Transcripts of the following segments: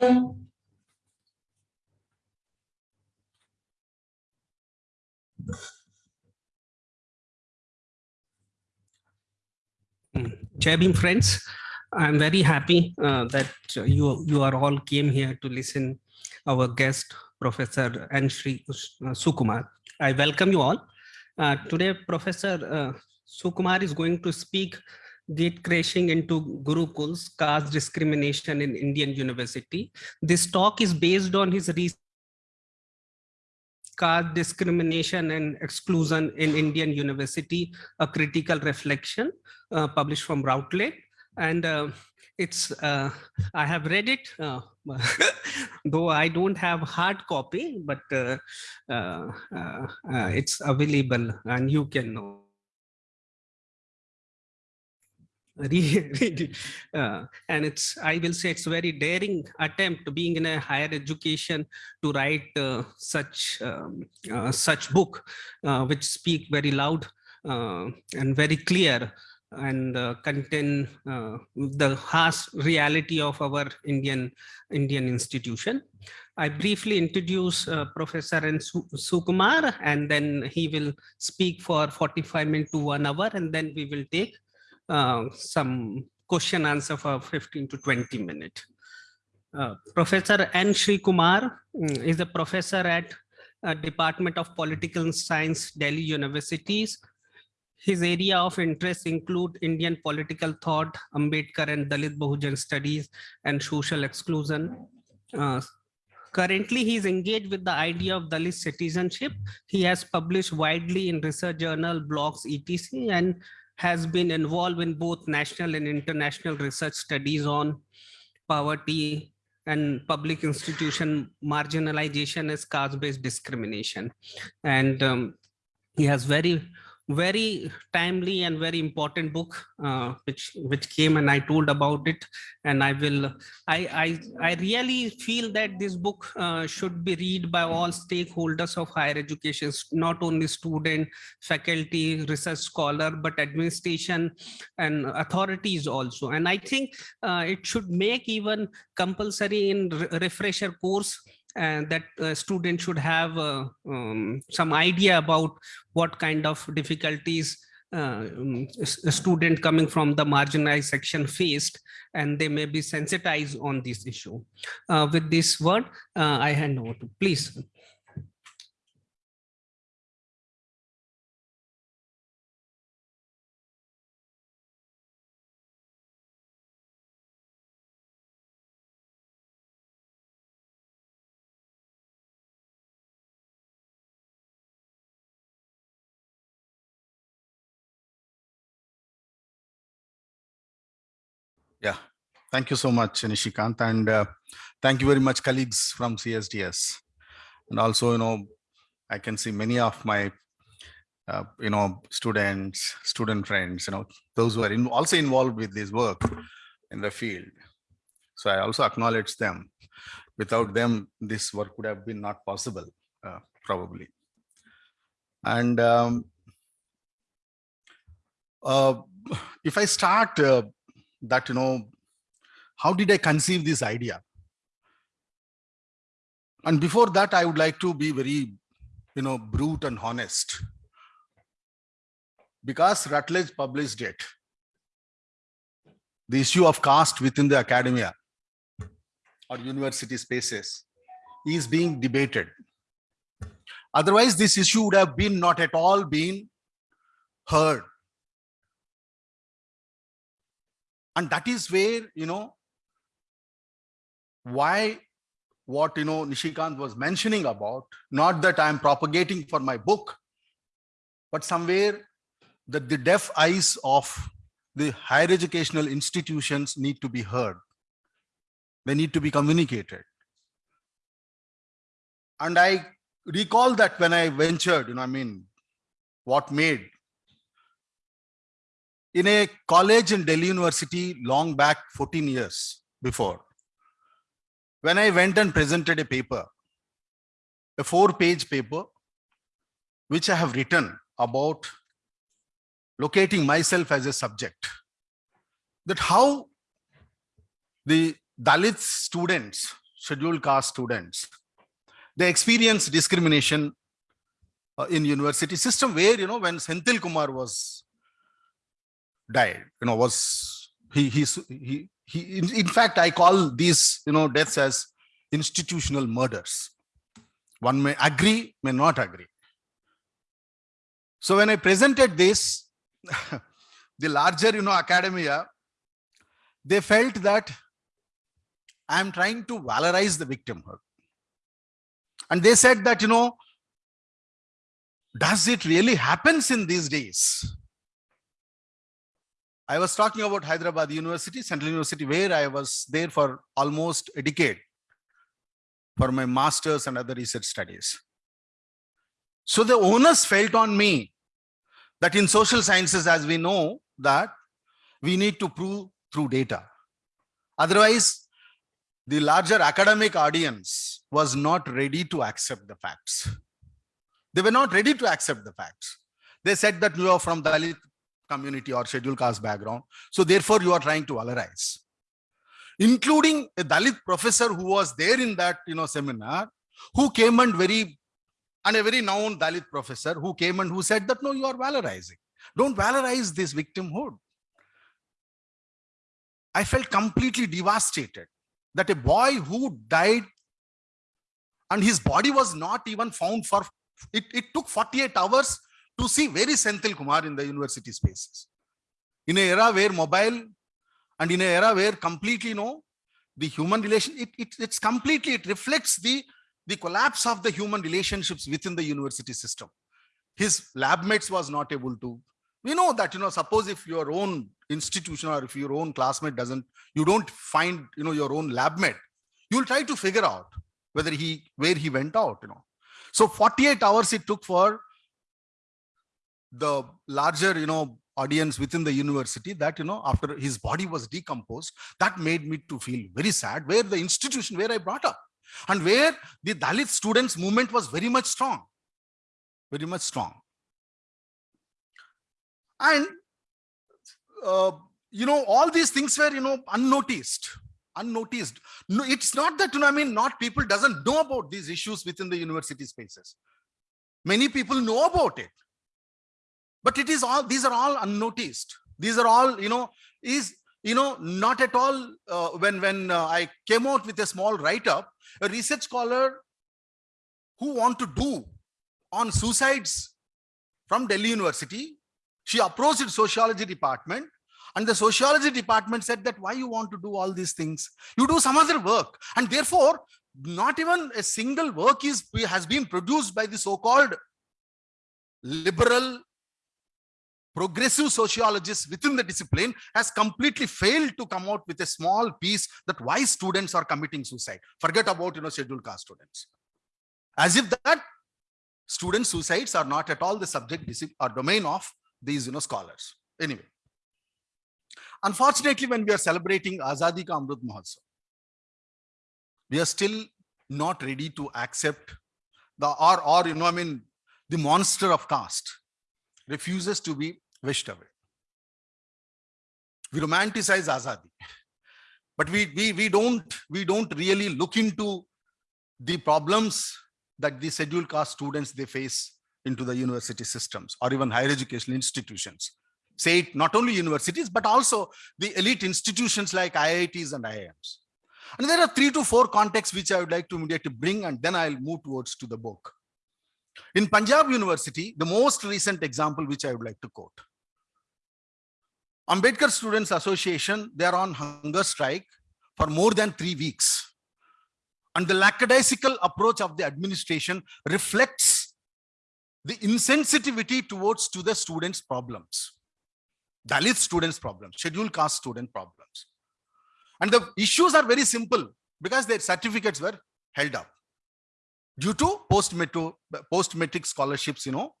Jai Bhim friends, I'm very happy uh, that you you are all came here to listen our guest Professor N. Sri uh, Sukumar. I welcome you all. Uh, today, Professor uh, Sukumar is going to speak gate crashing into Gurukuls, caste discrimination in Indian University. This talk is based on his research caste discrimination and exclusion in Indian University, a critical reflection uh, published from Routledge. And uh, it's, uh, I have read it, uh, though I don't have hard copy, but uh, uh, it's available and you can know. uh, and it's i will say it's very daring attempt being in a higher education to write uh, such um, uh, such book uh, which speak very loud uh, and very clear and uh, contain the harsh reality of our indian indian institution. I briefly introduce professor n. Sukumar and then he will speak for 45 minutes to one hour and then we will take uh, some question answer for 15 to 20 minutes. Uh, professor N. Sri Kumar mm, is a professor at uh, Department of Political Science, Delhi Universities. His area of interest include Indian political thought, Ambedkar and Dalit Bahujan studies, and social exclusion. Uh, currently, he is engaged with the idea of Dalit citizenship. He has published widely in research journal, blogs, etc. and has been involved in both national and international research studies on poverty and public institution marginalization as caste-based discrimination. And um, he has very very timely and very important book uh, which which came and i told about it. And i will i i i really feel that this book uh, should be read by all stakeholders of higher education not only student faculty research scholar but administration and authorities also. And i think uh, it should make even compulsory in refresher course and that uh, students should have uh, um, some idea about what kind of difficulties uh, um, a student coming from the marginalized section faced and they may be sensitized on this issue. Uh, with this word, uh, I hand over to please. Yeah, thank you so much, Nishikant. And uh, thank you very much, colleagues from CSDS. And also, you know, I can see many of my, uh, you know, students, student friends, you know, those who are in, also involved with this work in the field. So I also acknowledge them. Without them, this work would have been not possible, uh, probably. And um, uh, if I start uh, that, you know, how did I conceive this idea? And before that, I would like to be very, you know, brute and honest. Because Routledge published it, the issue of caste within the academia or university spaces is being debated. Otherwise, this issue would have been not at all been heard and that is where you know why what you know nishikant was mentioning about not that i'm propagating for my book but somewhere that the deaf eyes of the higher educational institutions need to be heard. They need to be communicated. And i recall that when i ventured you know i mean what made in a college in Delhi University long back 14 years before. When I went and presented a paper, a four page paper, which I have written about locating myself as a subject, that how the Dalit students scheduled caste students, they experience discrimination uh, in university system where, you know, when Senthil Kumar was died, you know, was he, he, he, he in, in fact, I call these, you know, deaths as institutional murders. One may agree, may not agree. So when I presented this, the larger, you know, academia, they felt that I am trying to valorize the victimhood. And they said that, you know, does it really happens in these days? I was talking about Hyderabad University, Central University, where I was there for almost a decade for my master's and other research studies. So the onus felt on me that in social sciences, as we know, that we need to prove through data. Otherwise, the larger academic audience was not ready to accept the facts. They were not ready to accept the facts. They said that you are from Dalit community or scheduled caste background. So therefore you are trying to valorize. Including a Dalit professor who was there in that you know seminar, who came and very and a very known Dalit professor who came and who said that no, you are valorizing. Don't valorize this victimhood. I felt completely devastated that a boy who died and his body was not even found for it, it took 48 hours to see very Senthil Kumar in the university spaces. In an era where mobile and in an era where completely you know the human relation, it, it, it's completely, it reflects the, the collapse of the human relationships within the university system. His lab mates was not able to, we know that, you know, suppose if your own institution or if your own classmate doesn't, you don't find, you know, your own lab mate, you'll try to figure out whether he, where he went out, you know. So 48 hours it took for the larger, you know, audience within the university that, you know, after his body was decomposed, that made me to feel very sad where the institution where I brought up and where the Dalit students movement was very much strong, very much strong. And, uh, you know, all these things were, you know, unnoticed unnoticed. No, it's not that, you know, I mean, not people doesn't know about these issues within the university spaces. Many people know about it, but it is all, these are all unnoticed. These are all, you know, is, you know, not at all, uh, when, when uh, I came out with a small write-up, a research scholar who want to do on suicides from Delhi University, she approached the sociology department and the sociology department said that why you want to do all these things? You do some other work. And therefore, not even a single work is has been produced by the so-called liberal progressive sociologists within the discipline has completely failed to come out with a small piece that why students are committing suicide. Forget about, you know, scheduled caste students. As if that student suicides are not at all the subject or domain of these, you know, scholars. Anyway. Unfortunately, when we are celebrating Azadi Ka Amrit Mahotsav, we are still not ready to accept the or or you know I mean the monster of caste refuses to be wished away. We romanticize Azadi, but we we we don't we don't really look into the problems that the scheduled caste students they face into the university systems or even higher educational institutions say it not only universities, but also the elite institutions like IITs and IIMs. And there are three to four contexts which I would like to immediately bring, and then I'll move towards to the book. In Punjab University, the most recent example which I would like to quote. Ambedkar Students Association, they are on hunger strike for more than three weeks. And the lackadaisical approach of the administration reflects the insensitivity towards to the students' problems. Dalit students problems, scheduled caste student problems. And the issues are very simple because their certificates were held up due to post-matric post scholarships, you know,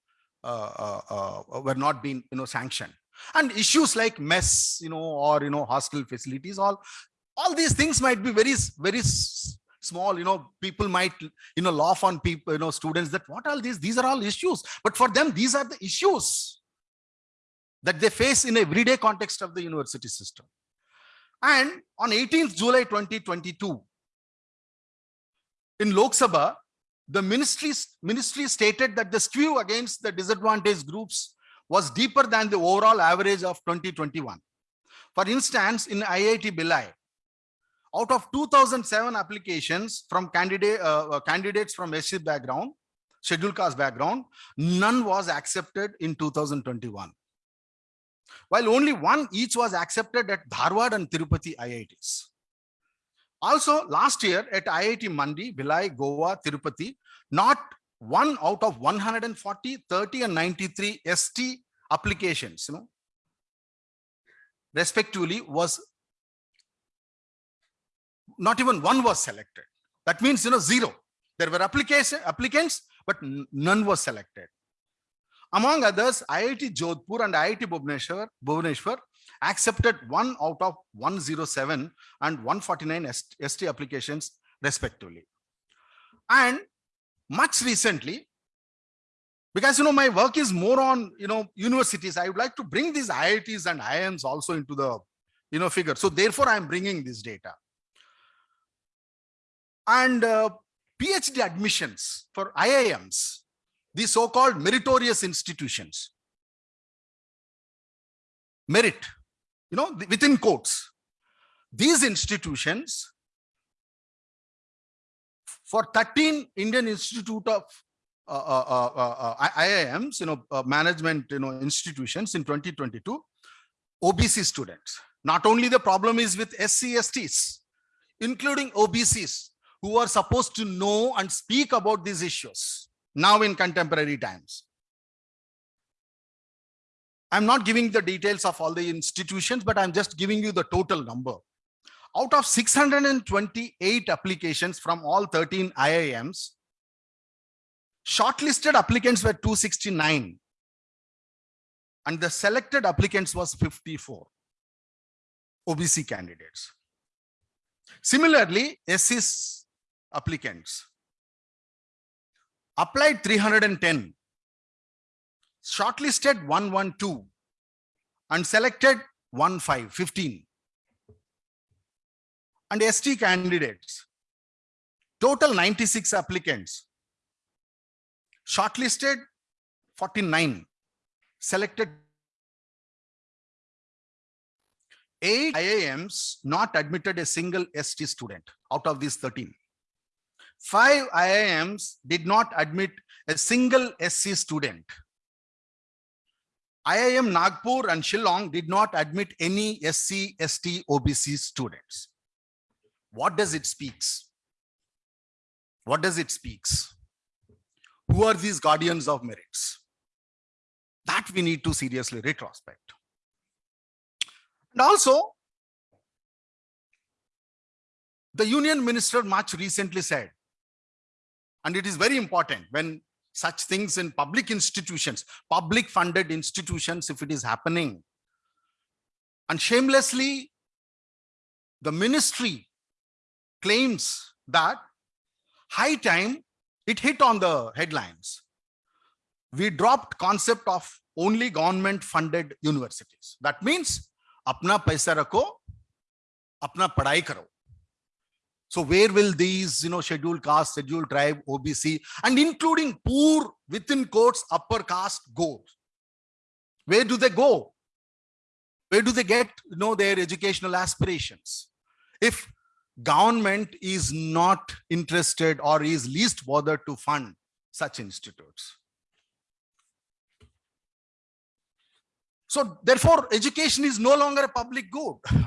uh, uh, uh, were not being, you know, sanctioned. And issues like mess, you know, or, you know, hostel facilities, all, all these things might be very, very small, you know, people might, you know, laugh on people, you know, students that what are these? These are all issues. But for them, these are the issues that they face in everyday context of the university system. And on 18th July 2022, in Lok Sabha, the ministry, ministry stated that the skew against the disadvantaged groups was deeper than the overall average of 2021. For instance, in IIT Bhilai, out of 2007 applications from candidate, uh, uh, candidates from SC background, scheduled caste background, none was accepted in 2021. While only one each was accepted at Dharwad and Tirupati IITs. Also, last year at IIT Mandi, Bhilai, Goa, Tirupati, not one out of 140, 30 and 93 ST applications, you know, respectively was not even one was selected. That means, you know, zero. There were application applicants, but none was selected. Among others, IIT Jodhpur and IIT Bhubaneswar, Bhubaneswar accepted one out of 107 and 149 ST applications respectively. And much recently, because you know my work is more on you know universities, I would like to bring these IITs and IIMs also into the you know figure. So therefore, I'm bringing this data. And uh, PhD admissions for IIMs, the so-called meritorious institutions. Merit, you know, within quotes. These institutions for 13 Indian Institute of uh, uh, uh, uh, uh, IIMs, you know, uh, management, you know, institutions in 2022, OBC students. Not only the problem is with SCSTs, including OBCs who are supposed to know and speak about these issues now in contemporary times. I'm not giving the details of all the institutions, but I'm just giving you the total number. Out of 628 applications from all 13 IIMs, shortlisted applicants were 269 and the selected applicants was 54 OBC candidates. Similarly, SC's applicants applied 310, shortlisted 112 and selected 15, 15. And ST candidates, total 96 applicants, shortlisted 49, selected eight IIMs not admitted a single ST student out of these 13. Five IIMs did not admit a single SC student. IIM Nagpur and Shillong did not admit any SC, ST, OBC students. What does it speaks? What does it speaks? Who are these guardians of merits? That we need to seriously retrospect. And also, the union minister much recently said, and it is very important when such things in public institutions, public funded institutions, if it is happening. And shamelessly, the ministry claims that high time it hit on the headlines. We dropped concept of only government funded universities. That means apna paisa rako, apna padai karo so where will these you know scheduled caste scheduled tribe obc and including poor within quotes upper caste go where do they go where do they get you know their educational aspirations if government is not interested or is least bothered to fund such institutes So therefore, education is no longer a public good.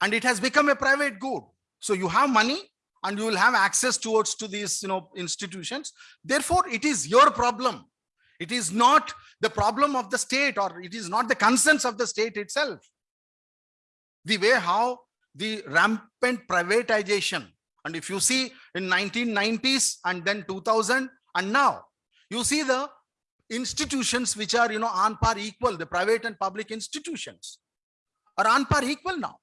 And it has become a private good. So you have money and you will have access towards to these you know, institutions. Therefore, it is your problem. It is not the problem of the state or it is not the concerns of the state itself. The way how the rampant privatization and if you see in 1990s and then 2000 and now you see the institutions which are you know on par equal the private and public institutions are on par equal now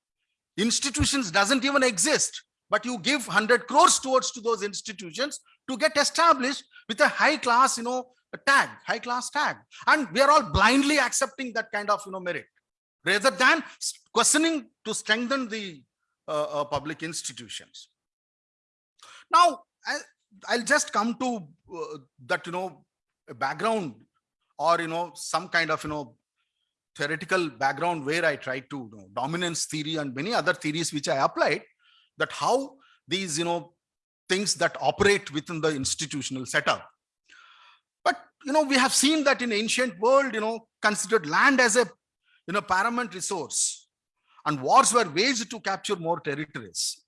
institutions doesn't even exist but you give 100 crores towards to those institutions to get established with a high class you know tag high class tag. And we are all blindly accepting that kind of you know merit. Rather than questioning to strengthen the uh, uh, public institutions. Now, I, I'll just come to uh, that, you know, a background or, you know, some kind of, you know, theoretical background where I try to you know, dominance theory and many other theories which I applied that how these, you know, things that operate within the institutional setup. But, you know, we have seen that in ancient world, you know, considered land as a, you know, paramount resource and wars were waged to capture more territories.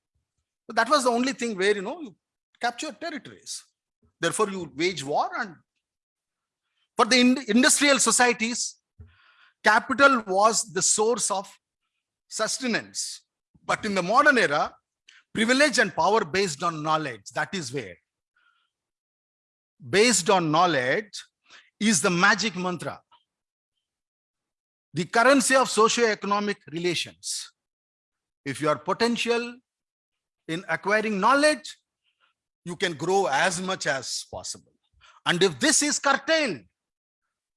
So that was the only thing where, you know, you capture territories. Therefore, you wage war and for the in- industrial societies, capital was the source of sustenance. But in the modern era, privilege and power based on knowledge, that is where. Based on knowledge is the magic mantra. The currency of socio-economic relations. If you are potential in acquiring knowledge, you can grow as much as possible. And if this is curtailed,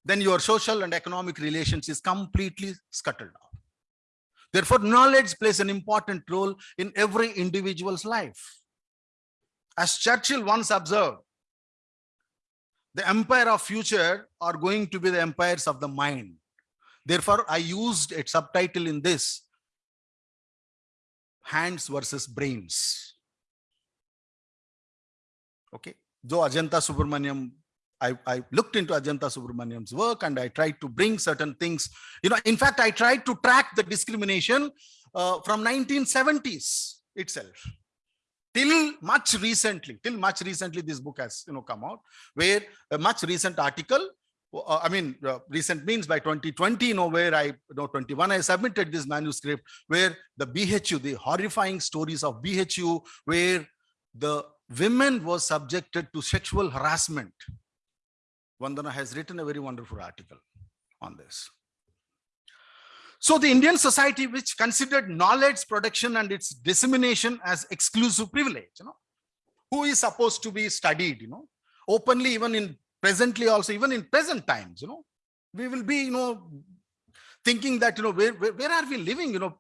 then your social and economic relations is completely scuttled down. Therefore, knowledge plays an important role in every individual's life. As Churchill once observed, the empire of future are going to be the empires of the mind. Therefore, I used a subtitle in this, hands versus brains. Okay, though Ajantha Subramanian I, I looked into Ajantha Subramanian's work and I tried to bring certain things. You know, in fact, I tried to track the discrimination uh, from 1970s itself till much recently, till much recently, this book has you know come out, where a much recent article. Uh, I mean, uh, recent means by 2020, you know, where I, you know, 21, I submitted this manuscript where the BHU, the horrifying stories of BHU, where the women were subjected to sexual harassment Vandana has written a very wonderful article on this. So the Indian society, which considered knowledge production and its dissemination as exclusive privilege, you know, who is supposed to be studied, you know, openly, even in presently also, even in present times, you know, we will be, you know, thinking that, you know, where, where, where are we living, you know,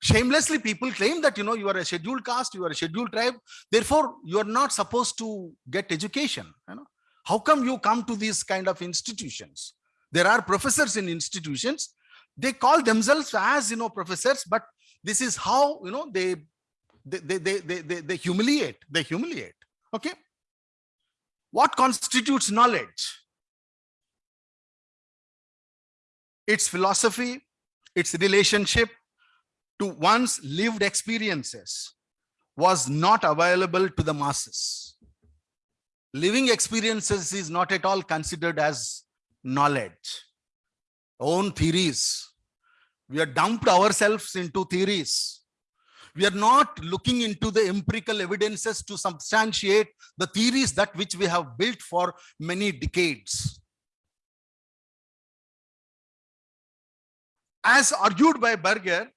shamelessly people claim that, you know, you are a scheduled caste, you are a scheduled tribe, therefore you are not supposed to get education, you know. How come you come to these kind of institutions? There are professors in institutions. They call themselves as, you know, professors, but this is how, you know, they, they, they, they, they, they, they humiliate, they humiliate. Okay. What constitutes knowledge? Its philosophy, its relationship to one's lived experiences was not available to the masses living experiences is not at all considered as knowledge. Own theories. We are dumped ourselves into theories. We are not looking into the empirical evidences to substantiate the theories that which we have built for many decades. As argued by Berger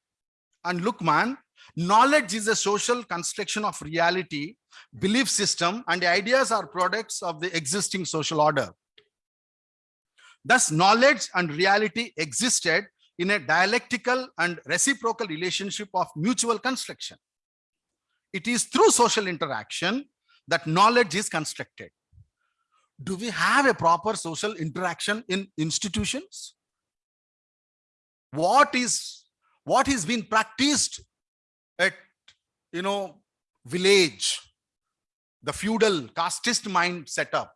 and Luckmann, knowledge is a social construction of reality belief system and ideas are products of the existing social order. Thus, knowledge and reality existed in a dialectical and reciprocal relationship of mutual construction. It is through social interaction that knowledge is constructed. Do we have a proper social interaction in institutions? What is what is being practiced at you know village the feudal casteist mind setup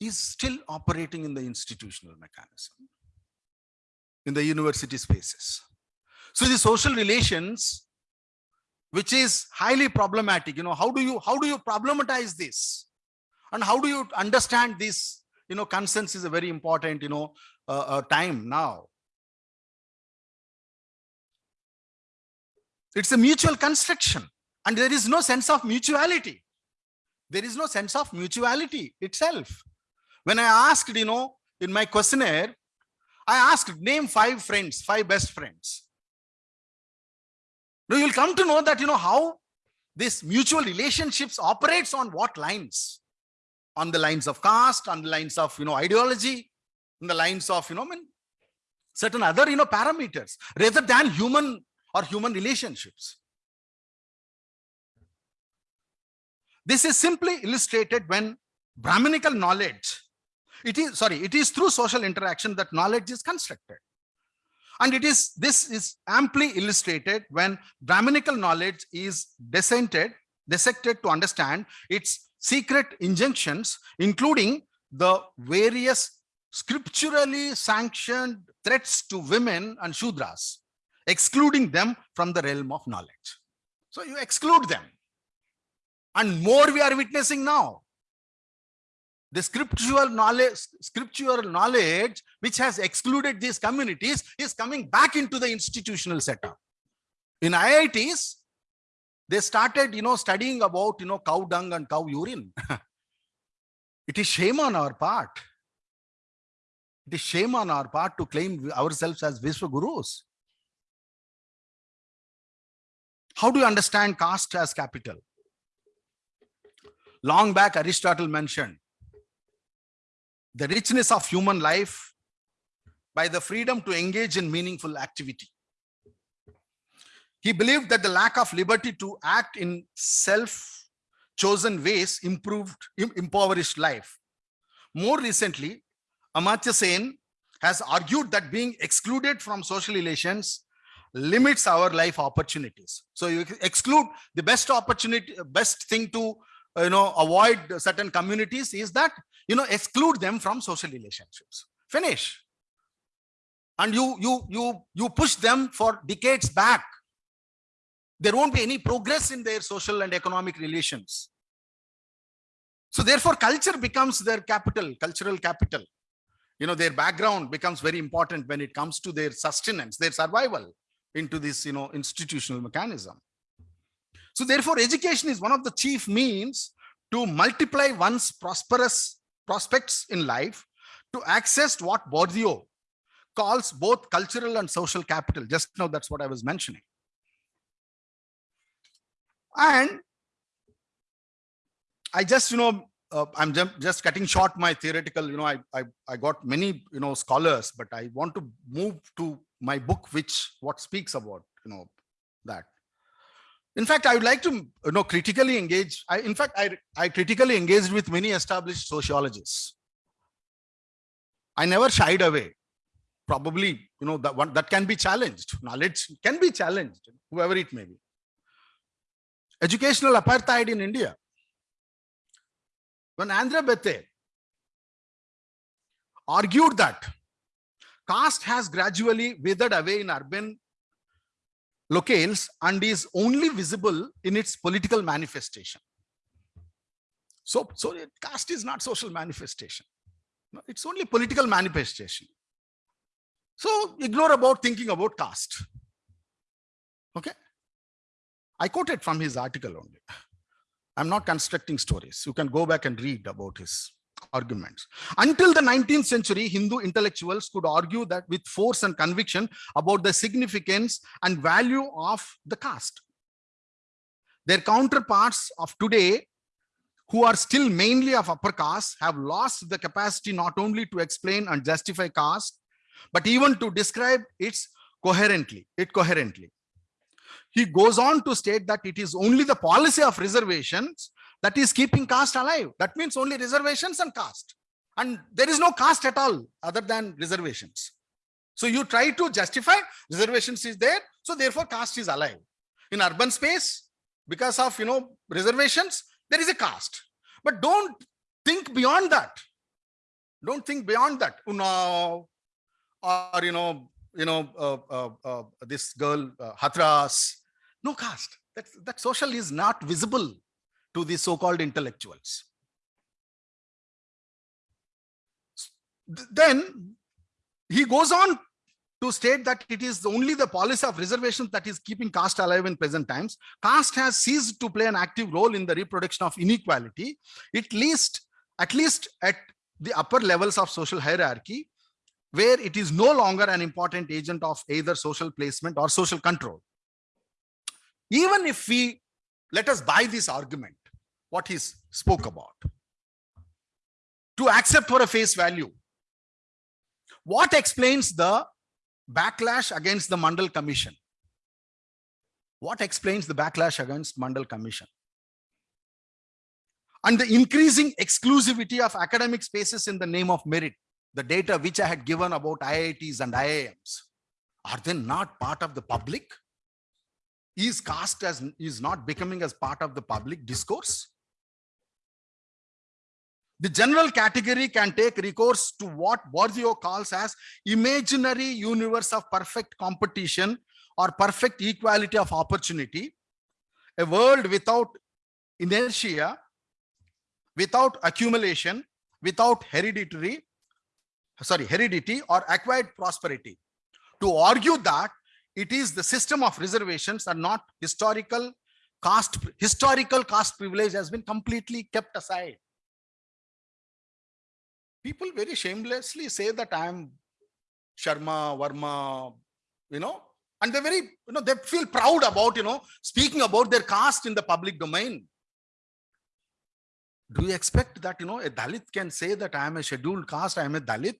is still operating in the institutional mechanism in the university spaces. So the social relations, which is highly problematic, you know, how do you how do you problematize this? And how do you understand this? You know, consent is a very important, you know, uh, uh, time now. It's a mutual construction and there is no sense of mutuality there is no sense of mutuality itself. When I asked, you know, in my questionnaire, I asked name five friends, five best friends. Now you'll come to know that, you know, how this mutual relationships operates on what lines? On the lines of caste, on the lines of, you know, ideology, on the lines of, you know, I mean, certain other, you know, parameters rather than human or human relationships. This is simply illustrated when Brahminical knowledge, it is, sorry, it is through social interaction that knowledge is constructed. And it is, this is amply illustrated when Brahminical knowledge is dissented, dissected to understand its secret injunctions, including the various scripturally sanctioned threats to women and Shudras, excluding them from the realm of knowledge. So you exclude them. And more we are witnessing now. The scriptural knowledge, scriptural knowledge, which has excluded these communities, is coming back into the institutional setup. In IITs, they started, you know, studying about, you know, cow dung and cow urine. it is shame on our part. It is shame on our part to claim ourselves as Vishwa Gurus. How do you understand caste as capital? Long back, Aristotle mentioned the richness of human life by the freedom to engage in meaningful activity. He believed that the lack of liberty to act in self-chosen ways improved, impoverished life. More recently, Amartya Sen has argued that being excluded from social relations limits our life opportunities. So you exclude the best opportunity, best thing to you know avoid certain communities is that you know exclude them from social relationships. Finish. And you you you you push them for decades back. There won't be any progress in their social and economic relations. So therefore, culture becomes their capital, cultural capital. You know, their background becomes very important when it comes to their sustenance, their survival into this you know institutional mechanism so therefore education is one of the chief means to multiply one's prosperous prospects in life to access what Bourdieu calls both cultural and social capital. Just now that's what i was mentioning. And i just you know uh, i'm just cutting short my theoretical you know I, I i got many you know scholars but i want to move to my book which what speaks about you know that in fact i would like to you know critically engage i in fact i i critically engaged with many established sociologists. I never shied away. Probably you know that one that can be challenged. Knowledge can be challenged whoever it may be. Educational apartheid in india. When Andre Beteille argued that caste has gradually withered away in urban locales and is only visible in its political manifestation. So, so caste is not social manifestation. It's only political manifestation. So ignore about thinking about caste. Okay. I quoted from his article only. I'm not constructing stories. You can go back and read about his arguments. Until the 19th century, Hindu intellectuals could argue that with force and conviction about the significance and value of the caste. Their counterparts of today, who are still mainly of upper caste, have lost the capacity not only to explain and justify caste, but even to describe its coherently, it coherently. He goes on to state that it is only the policy of reservations that is keeping caste alive. That means only reservations and caste. And there is no caste at all other than reservations. So you try to justify reservations is there. So therefore caste is alive. In urban space, because of, you know, reservations, there is a caste. But don't think beyond that. Don't think beyond that. Unnao, or, you know, you know, uh, uh, uh, this girl, uh, Hathras, no caste. That, that social is not visible to the so-called intellectuals. Then he goes on to state that it is only the policy of reservations that is keeping caste alive in present times. Caste has ceased to play an active role in the reproduction of inequality, at least, at least at the upper levels of social hierarchy, where it is no longer an important agent of either social placement or social control. Even if we let us buy this argument, what he spoke about. To accept for a face value. What explains the backlash against the Mandal Commission? What explains the backlash against Mandal Commission? and the increasing exclusivity of academic spaces in the name of merit. The data which I had given about IITs and IIMs, are they not part of the public? Is caste as is not becoming as part of the public discourse? The general category can take recourse to what Bourdieu calls as imaginary universe of perfect competition or perfect equality of opportunity, a world without inertia, without accumulation, without hereditary, sorry, heredity or acquired prosperity. To argue that it is the system of reservations and not historical caste, historical caste privilege has been completely kept aside. People very shamelessly say that I am Sharma, Varma, you know, and they're very, you know, they feel proud about, you know, speaking about their caste in the public domain. Do you expect that, you know, a Dalit can say that I am a scheduled caste, I am a Dalit?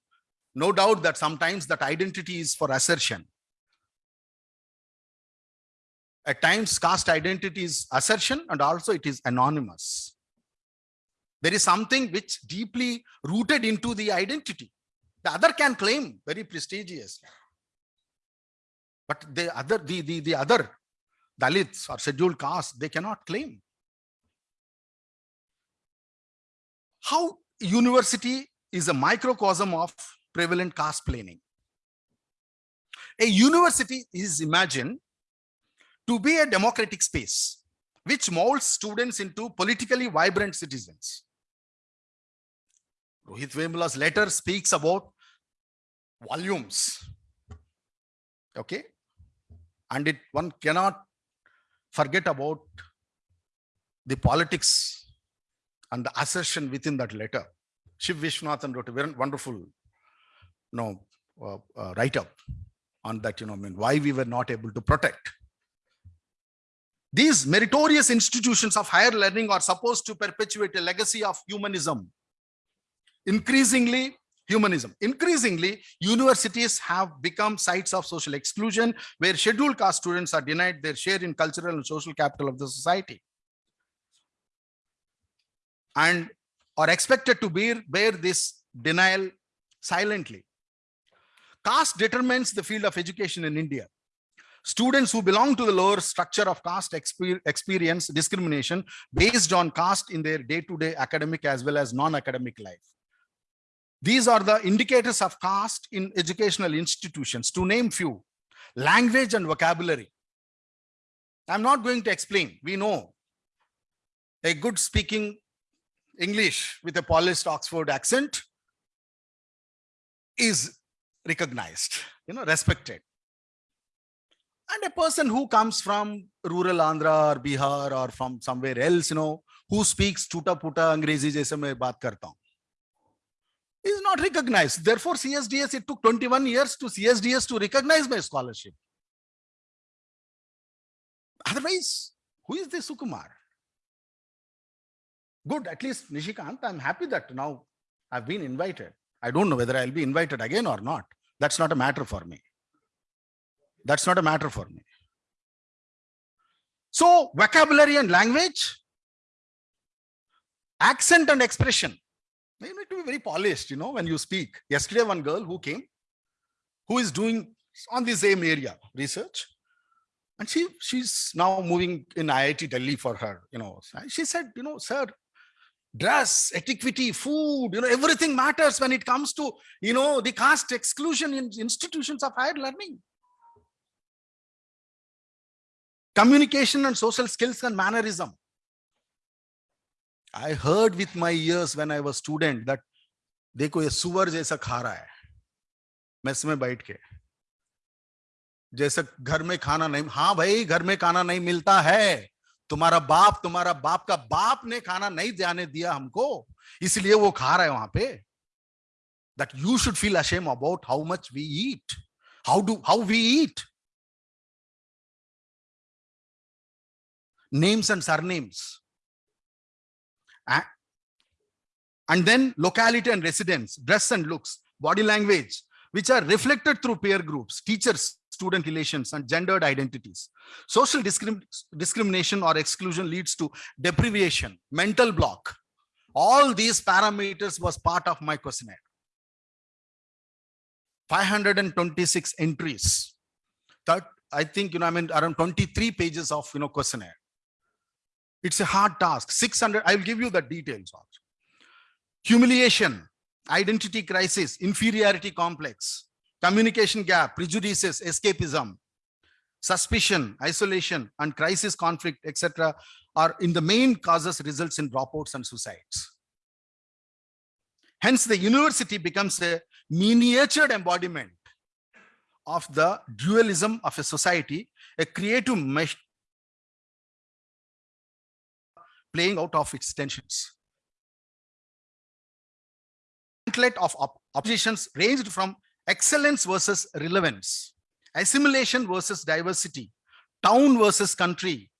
No doubt that sometimes that identity is for assertion. At times caste identity is assertion and also it is anonymous. There is something which deeply rooted into the identity. The other can claim very prestigious. But the other, the, the, the other Dalits or scheduled caste, they cannot claim. How university is a microcosm of prevalent caste planning. A university is imagined to be a democratic space which molds students into politically vibrant citizens. Rohit Vemula's letter speaks about volumes. Okay. And it one cannot forget about the politics and the assertion within that letter. Shiv Visvanathan wrote a wonderful you know, uh, uh, write-up on that, you know, I mean, why we were not able to protect. These meritorious institutions of higher learning are supposed to perpetuate a legacy of humanism increasingly humanism. Increasingly, universities have become sites of social exclusion where scheduled caste students are denied their share in cultural and social capital of the society and are expected to bear, bear this denial silently. Caste determines the field of education in India. Students who belong to the lower structure of caste exper experience discrimination based on caste in their day-to-day -day academic as well as non-academic life. These are the indicators of caste in educational institutions. To name few, language and vocabulary. I'm not going to explain. We know a good speaking English with a polished Oxford accent is recognized, you know, respected. And a person who comes from rural Andhra or Bihar or from somewhere else, you know, who speaks tuta puta Angrezi jaise main baat karta hu is not recognized. Therefore, CSDS, it took 21 years to CSDS to recognize my scholarship. Otherwise, who is this Sukumar? Good, at least Nishikant, I'm happy that now I've been invited. I don't know whether I'll be invited again or not. That's not a matter for me. That's not a matter for me. So vocabulary and language, accent and expression. You need to be very polished, you know, when you speak. Yesterday, one girl who came, who is doing on the same area research, and she she's now moving in IIT Delhi for her, you know. She said, you know, sir, dress, etiquette, food, you know, everything matters when it comes to, you know, the caste exclusion in institutions of higher learning. Communication and social skills and mannerism. I heard with my years when I was student that देखो ये सुअर जैसा खा रहा है, मैं इसमें बैठ के। जैसा घर में खाना नहीं, हाँ भाई, घर में खाना नहीं मिलता है। तुम्हारा बाप तुम्हारा बाप का बाप ने खाना नहीं जाने दिया हमको, इसलिए वो खा रहा है वहाँ पे। That you should feel ashamed about how much we eat how do how we eat names and surnames and then locality and residence, dress and looks, body language, which are reflected through peer groups, teachers, student relations, and gendered identities. Social discrim discrimination or exclusion leads to deprivation, mental block, All these parameters was part of my questionnaire. 526 entries. That I think, you know, I mean, around 23 pages of, you know, questionnaire. It's a hard task. 600, I'll give you the details also. Humiliation, identity crisis, inferiority complex, communication gap, prejudices, escapism, suspicion, isolation, and crisis conflict, etc., are in the main causes results in dropouts and suicides. Hence, the university becomes a miniatured embodiment of the dualism of a society, a creative playing out of its tensions. Gauntlet of op oppositions ranged from excellence versus relevance, assimilation versus diversity, town versus country,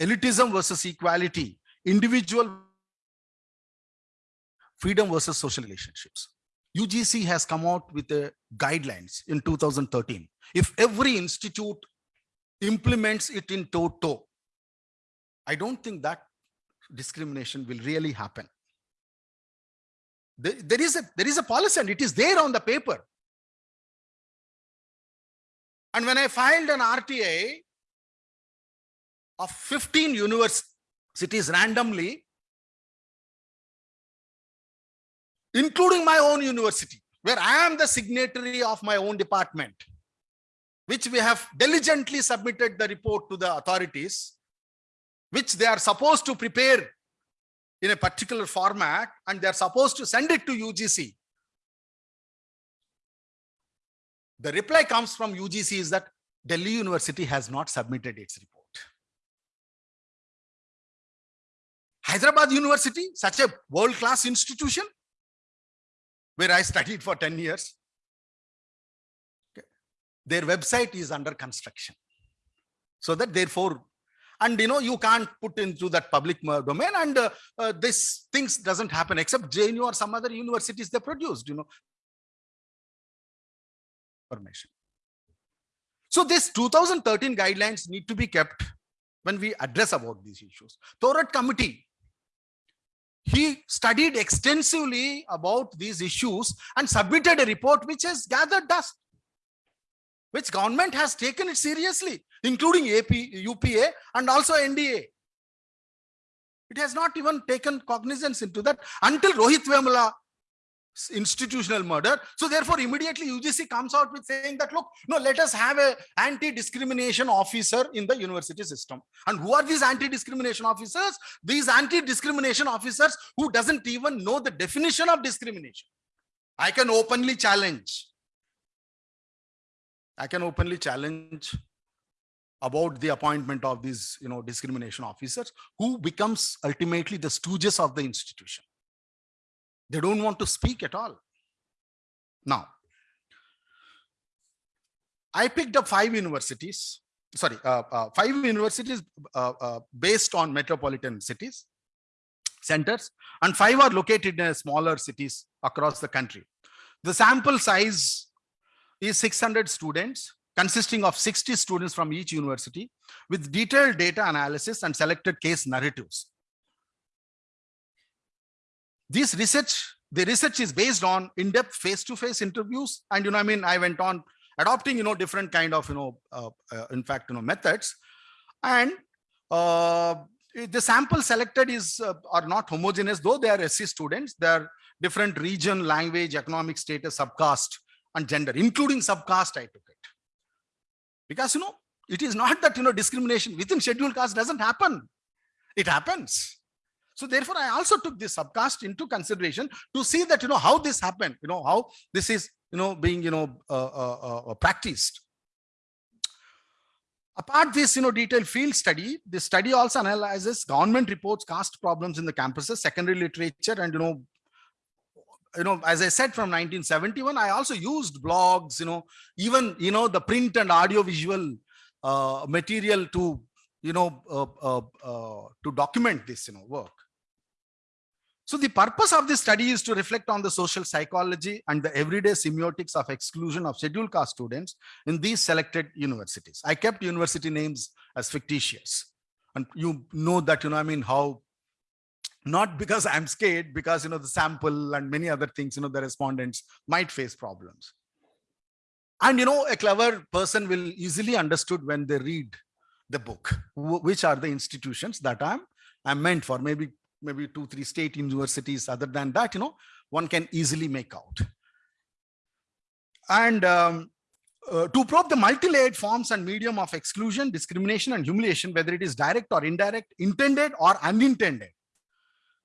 elitism versus equality, individual freedom versus social relationships. UGC has come out with the guidelines in 2013. If every institute implements it in toto, I don't think that discrimination will really happen. There, there is a there is a policy and it is there on the paper. And when I filed an RTI of 15 universities randomly, including my own university, where I am the signatory of my own department, which we have diligently submitted the report to the authorities, which they are supposed to prepare in a particular format, and they're supposed to send it to UGC. The reply comes from UGC is that Delhi University has not submitted its report. Hyderabad University, such a world-class institution, where I studied for 10 years. Okay. Their website is under construction. So that therefore, and you know, you can't put into that public domain and uh, uh, this things doesn't happen except JNU or some other universities they produced, you know, information. So this 2013 guidelines need to be kept when we address about these issues. Thorat committee he studied extensively about these issues and submitted a report which has gathered dust, which government has taken it seriously, including AP, UPA and also NDA. It has not even taken cognizance into that until Rohit Vemula institutional murder. So therefore, immediately UGC comes out with saying that, look, no, let us have a anti-discrimination officer in the university system. And who are these anti-discrimination officers? These anti-discrimination officers who doesn't even know the definition of discrimination. I can openly challenge. I can openly challenge about the appointment of these, you know, discrimination officers who becomes ultimately the stooges of the institution. They don't want to speak at all. Now, I picked up five universities, sorry, uh, uh, five universities uh, uh based on metropolitan cities, centers, and five are located in smaller cities across the country. The sample size is 600 students, consisting of 60 students from each university with detailed data analysis and selected case narratives this research, the research is based on in-depth face-to-face interviews. And, you know, I mean, I went on adopting, you know, different kind of, you know, uh, uh, in fact, you know, methods. And uh, the sample selected is uh, are not homogeneous, though they are SC students. They are different region, language, economic status, subcaste, and gender, including subcaste, I took it. Because, you know, it is not that, you know, discrimination within scheduled caste doesn't happen. It happens. So therefore, I also took this subcaste into consideration to see that, you know, how this happened, you know, how this is, you know, being, you know, uh, uh, uh, practiced. Apart this, you know, detailed field study, the study also analyzes government reports, caste problems in the campuses, secondary literature, and, you know, you know, as I said, from 1971, I also used blogs, you know, even, you know, the print and audio visual uh, material to, you know, uh, uh, uh, to document this, you know, work. So the purpose of this study is to reflect on the social psychology and the everyday semiotics of exclusion of scheduled caste students in these selected universities. I kept university names as fictitious. And you know that, you know, I mean, how not because I'm scared, because you know the sample and many other things, you know, the respondents might face problems. And you know, a clever person will easily understood when they read the book, which are the institutions that I'm I'm meant for. Maybe maybe two, three state universities. Other than that, you know, one can easily make out. And um, uh, to probe the multi-layered forms and medium of exclusion, discrimination, and humiliation, whether it is direct or indirect, intended or unintended,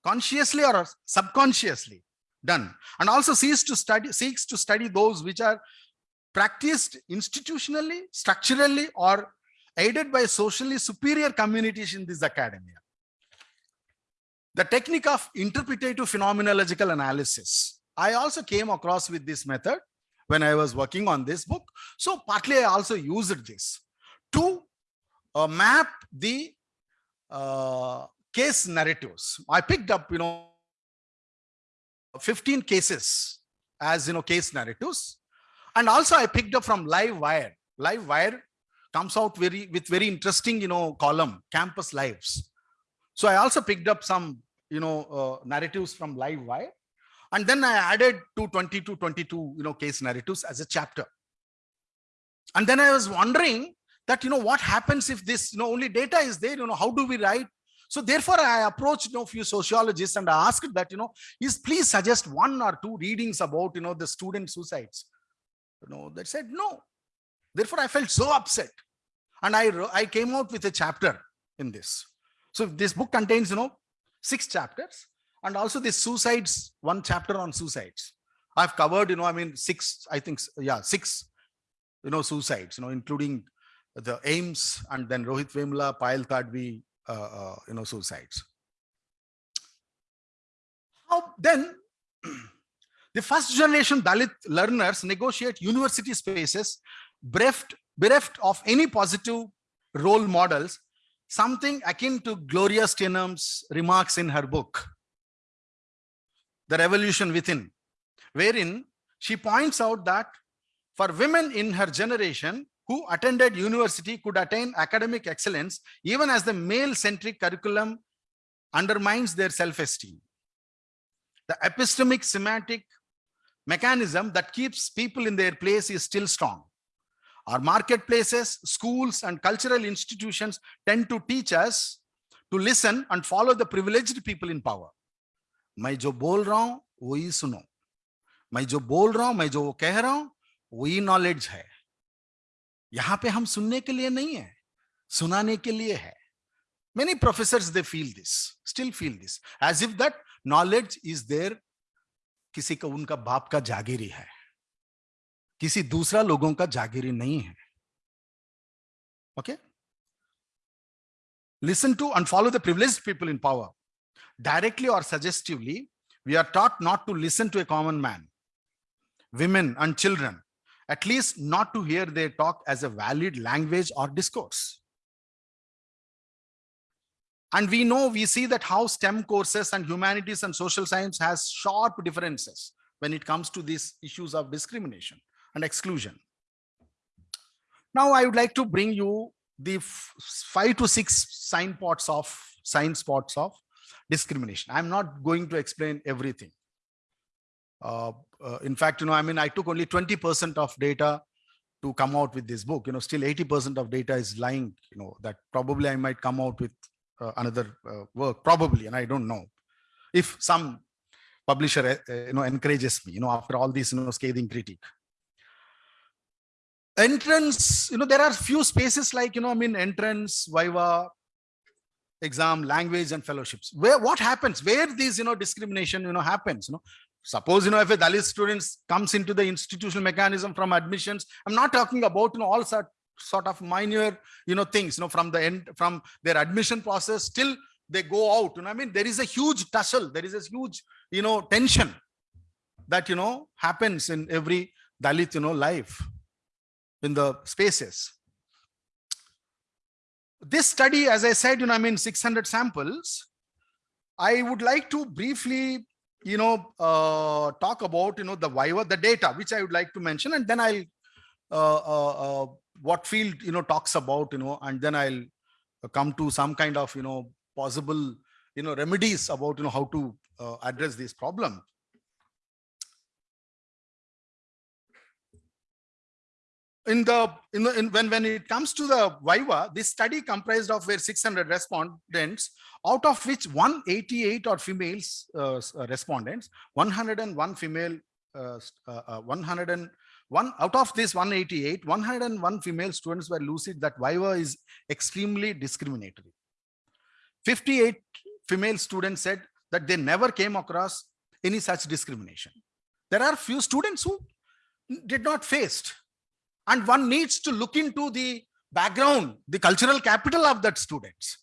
consciously or subconsciously done, and also seeks to study seeks to study those which are practiced institutionally, structurally, or aided by socially superior communities in this academia. The technique of interpretative phenomenological analysis. I also came across with this method when I was working on this book. So partly I also used this to uh, map the uh, case narratives. I picked up, you know, 15 cases as, you know, case narratives. And also I picked up from Live Wire. Live Wire comes out very with very interesting, you know, column, campus lives. So I also picked up some, you know, uh, narratives from Live Wire. And then I added 220 to 22, you know, case narratives as a chapter. And then I was wondering that, you know, what happens if this, you know, only data is there, you know, how do we write? So therefore I approached, you know, few sociologists and I asked that, you know, is please suggest one or two readings about, you know, the student suicides. You know, they said no. Therefore I felt so upset. And I, I came out with a chapter in this. So this book contains, you know, six chapters and also the suicides, one chapter on suicides. I've covered, you know, I mean, six, I think, yeah, six, you know, suicides, you know, including the AIIMS and then Rohit Vemula, Payal uh, Uh, uh, you know, suicides. How then the first generation Dalit learners negotiate university spaces bereft, bereft of any positive role models, something akin to Gloria Steinem's remarks in her book, The Revolution Within, wherein she points out that for women in her generation who attended university could attain academic excellence even as the male-centric curriculum undermines their self-esteem. The epistemic semantic mechanism that keeps people in their place is still strong. Our marketplaces, schools, and cultural institutions tend to teach us to listen and follow the privileged people in power. मैं जो बोल रहा हूं वही सुनो मैं जो बोल रहा हूं मैं जो कह रहा हूं वही नॉलेज है यहाँ पे हम सुनने के लिए नहीं है, सुनाने के लिए है। Many professor they feel this still feel this as if that knowledge is there किसी का, उनका बाप का जागीरी है, किसी दूसरा लोगों का जागीरी नहीं है। Okay listen to and follow the privilege people in power directly और suggestively we are taught not to listen to a common man women and children at least not to hear their talk as a valid language or discourse. And we know we see that how stem courses and humanities and social science has sharp differences when it comes to these issues of discrimination and exclusion. Now i would like to bring you the five to six sign spots of sign spots of discrimination. I'm not going to explain everything. Uh, uh, in fact you know i mean i took only 20 percent of data to come out with this book. You know still 80 percent of data is lying you know that probably i might come out with uh, another uh, work probably and i don't know. If some publisher uh, uh, you know encourages me you know after all this you know scathing critique. Entrance you know there are few spaces like you know i mean entrance viva exam language and fellowships. Where what happens? Where these you know discrimination you know happens you know suppose you know if a dalit students comes into the institutional mechanism from admissions i'm not talking about you know all sort sort of minor you know things you know from the end from their admission process till they go out you know i mean? There is a huge tussle there is a huge you know tension that you know happens in every dalit you know life in the spaces. This study as i said you know i mean 600 samples. I would like to briefly you know uh, talk about you know the viva the data which i would like to mention and then i'll uh, uh, uh, what field you know talks about you know and then i'll come to some kind of you know possible you know, remedies about, you know, how to uh, address this problem. In the, in in, when, when it comes to the Viva, this study comprised of where 600 respondents, out of which 188 are females uh, uh, respondents, 101 female, uh, uh, uh, 101, out of this 188, 101 female students were lucid that Viva is extremely discriminatory. 58 female students said that they never came across any such discrimination. There are few students who did not faced. And one needs to look into the background, the cultural capital of that students.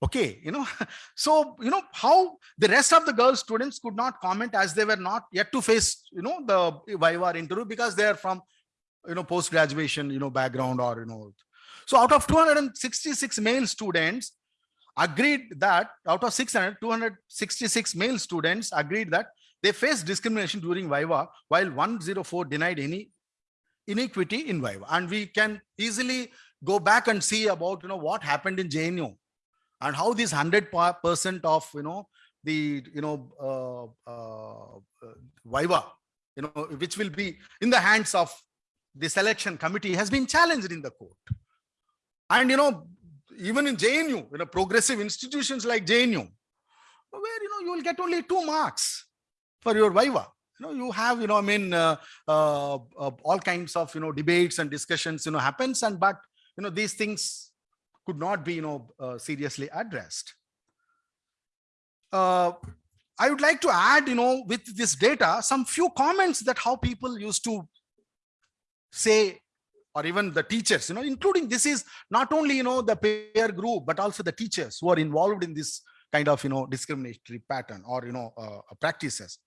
Okay, you know, so, you know, how the rest of the girl students could not comment as they were not yet to face, you know, the Viva interview because they are from, you know, post-graduation, you know, background or, you know. So out of 266 male students, agreed that out of 600, 266 male students agreed that they faced discrimination during Viva, while 104 denied any inequity in Viva. And we can easily go back and see about, you know, what happened in JNU and how this 100% of, you know, the, you know, uh, uh, Viva, you know, which will be in the hands of the selection committee has been challenged in the court. And, you know, even in JNU, you know, progressive institutions like JNU, where, you know, you will get only two marks for your Viva. You know, you have, you know, I mean, uh, uh, uh, all kinds of, you know, debates and discussions, you know, happens and, but, you know, these things could not be, you know, uh, seriously addressed. Uh, I would like to add, you know, with this data, some few comments that how people used to say or even the teachers, you know, including this is not only, you know, the peer group, but also the teachers who are involved in this kind of, you know, discriminatory pattern or, you know, uh, practices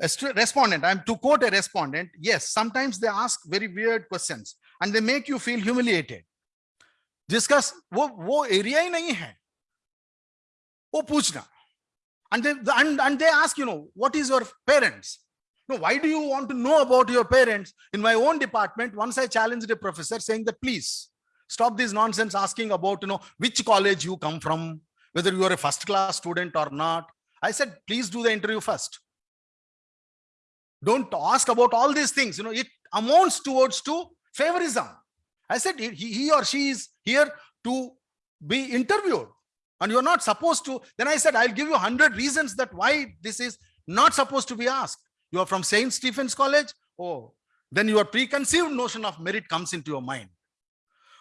A stu- respondent, I'm to quote a respondent, yes, sometimes they ask very weird questions and they make you feel humiliated. जिसका वो वो area ही नहीं है वो पूछना and they and, and they ask you know what is your parents no why do you want to know about your parents in my own department once i challenged a professor saying that please stop this nonsense asking about you know which college you come from whether you are a first class student or not i said please do the interview first don't ask about all these things you know it amounts towards to favorism i said he, he or she is here to be interviewed and you're not supposed to then i said i'll give you 100 reasons that why this is not supposed to be asked you are from st stephen's college oh then your preconceived notion of merit comes into your mind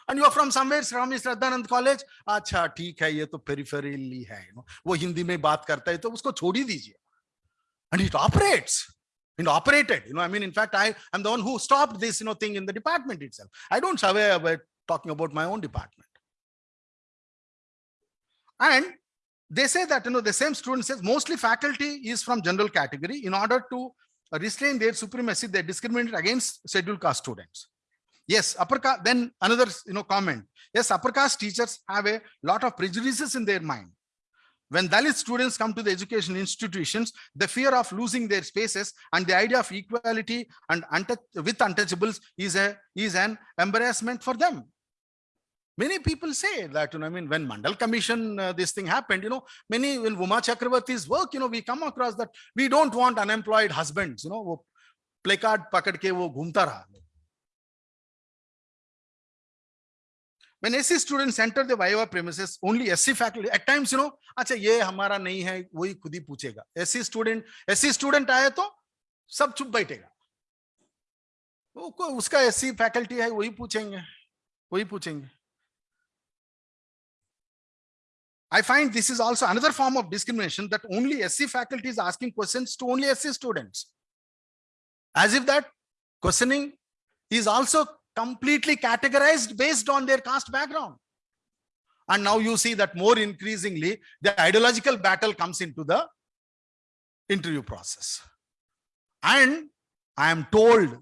and you are from somewhere Swami Shraddhanand college अच्छा ठीक है ये तो peripherally है you know, वो हिंदी में बात करता है तो उसको छोड़ ही दीजिए and it operates it operated you know i mean in fact i am the one who stopped this you know thing in the department itself. I don't survey about talking about my own department. And they say that you know the same student says mostly faculty is from general category in order to restrain their supremacy they discriminate against scheduled caste students. Yes upper caste then another you know comment. Yes upper caste teachers have a lot of prejudices in their mind when Dalit students come to the education institutions, the fear of losing their spaces and the idea of equality and with untouchables is, a, is an embarrassment for them. Many people say that, you know, I mean, when Mandal Commission, uh, this thing happened, you know, many in Uma Chakravarti's work, you know, we come across that we don't want unemployed husbands, you know, placard pakad ke wo ghumta raha. When SC students enter the Viva premises, only SC faculty, at times, you know, अच्छा ये हमारा नहीं है, वही खुद ही पूछेगा. SC student, SC student आए तो सब चुप बैठेगा. वो को- उसका SC faculty है, वही पूछेंगे, वही पूछेंगे. I find this is also another form of discrimination that only SC faculty is asking questions to only SC students. As if that questioning is also completely categorized based on their caste background. And now you see that more increasingly, the ideological battle comes into the interview process. And I am told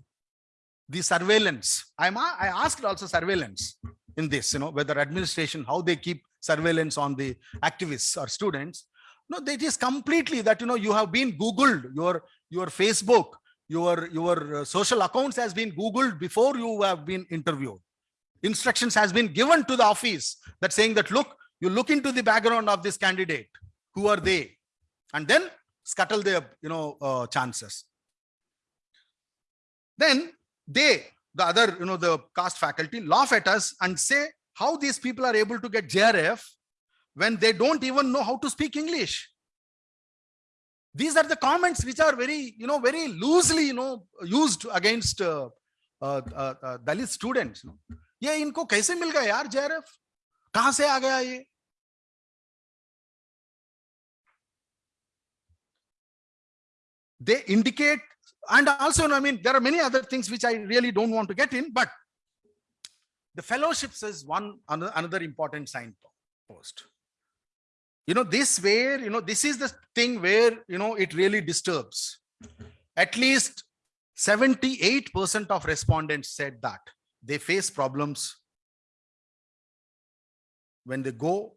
the surveillance, I'm, I asked also surveillance in this, you know, whether administration, how they keep surveillance on the activists or students. No, that is completely that, you know, you have been Googled, your, your Facebook, your, your uh, social accounts has been Googled before you have been interviewed. Instructions has been given to the office that saying that, look, you look into the background of this candidate. Who are they? And then scuttle their, you know, uh, chances. Then they, the other, you know, the cast faculty laugh at us and say how these people are able to get JRF when they don't even know how to speak English These are the comments which are very, you know, very loosely, you know, used against uh, uh, uh, uh, Dalit students. You know. ये इनको कैसे मिल गया यार JRF कहां से आ गया ये they indicate and also i mean there are many other things which i really don't want to get in but the fellowships is one ano- another important signpost you know this where you know this is the thing where you know it really disturbs. At least 78% of respondents said that they face problems when they go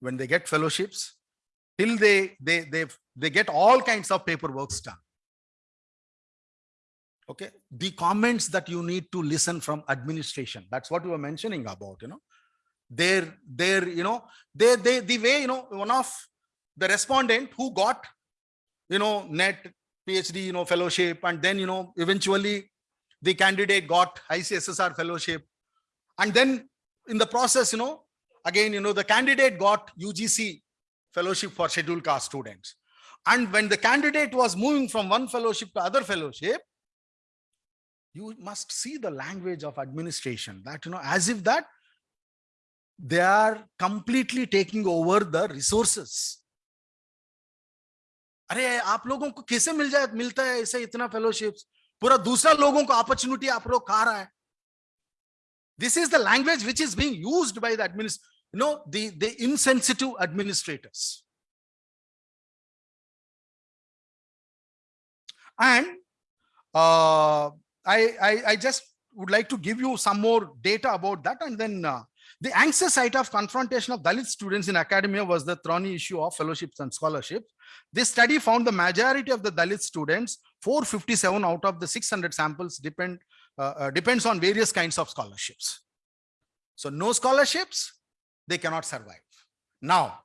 when they get fellowships till they they they they get all kinds of paperwork done. Okay? The comments that you need to listen from administration that's what you were mentioning about you know their their you know they they the way you know one of the respondent who got you know net phd you know fellowship and then you know eventually the candidate got ICSSR fellowship. And then in the process, you know, again, you know, the candidate got UGC fellowship for scheduled caste students. And when the candidate was moving from one fellowship to other fellowship, you must see the language of administration that, you know, as if that they are completely taking over the resources. अरे आप लोगों को कैसे मिल जाए मिलता है ऐसे इतना फेलोशिप्स पूरा दूसरा लोगों को अपॉर्चुनिटी आप लोग खा रहा है this is the language which is being used by the administ you know the the insensitive administrators and uh, I, I i just would like to give you some more data about that and then uh, the anxious site of confrontation of Dalit students in academia was the thorny issue of fellowships and scholarships. This study found the majority of the Dalit students, 457 out of the 600 samples depend uh, uh, depends on various kinds of scholarships. So no scholarships, they cannot survive. Now,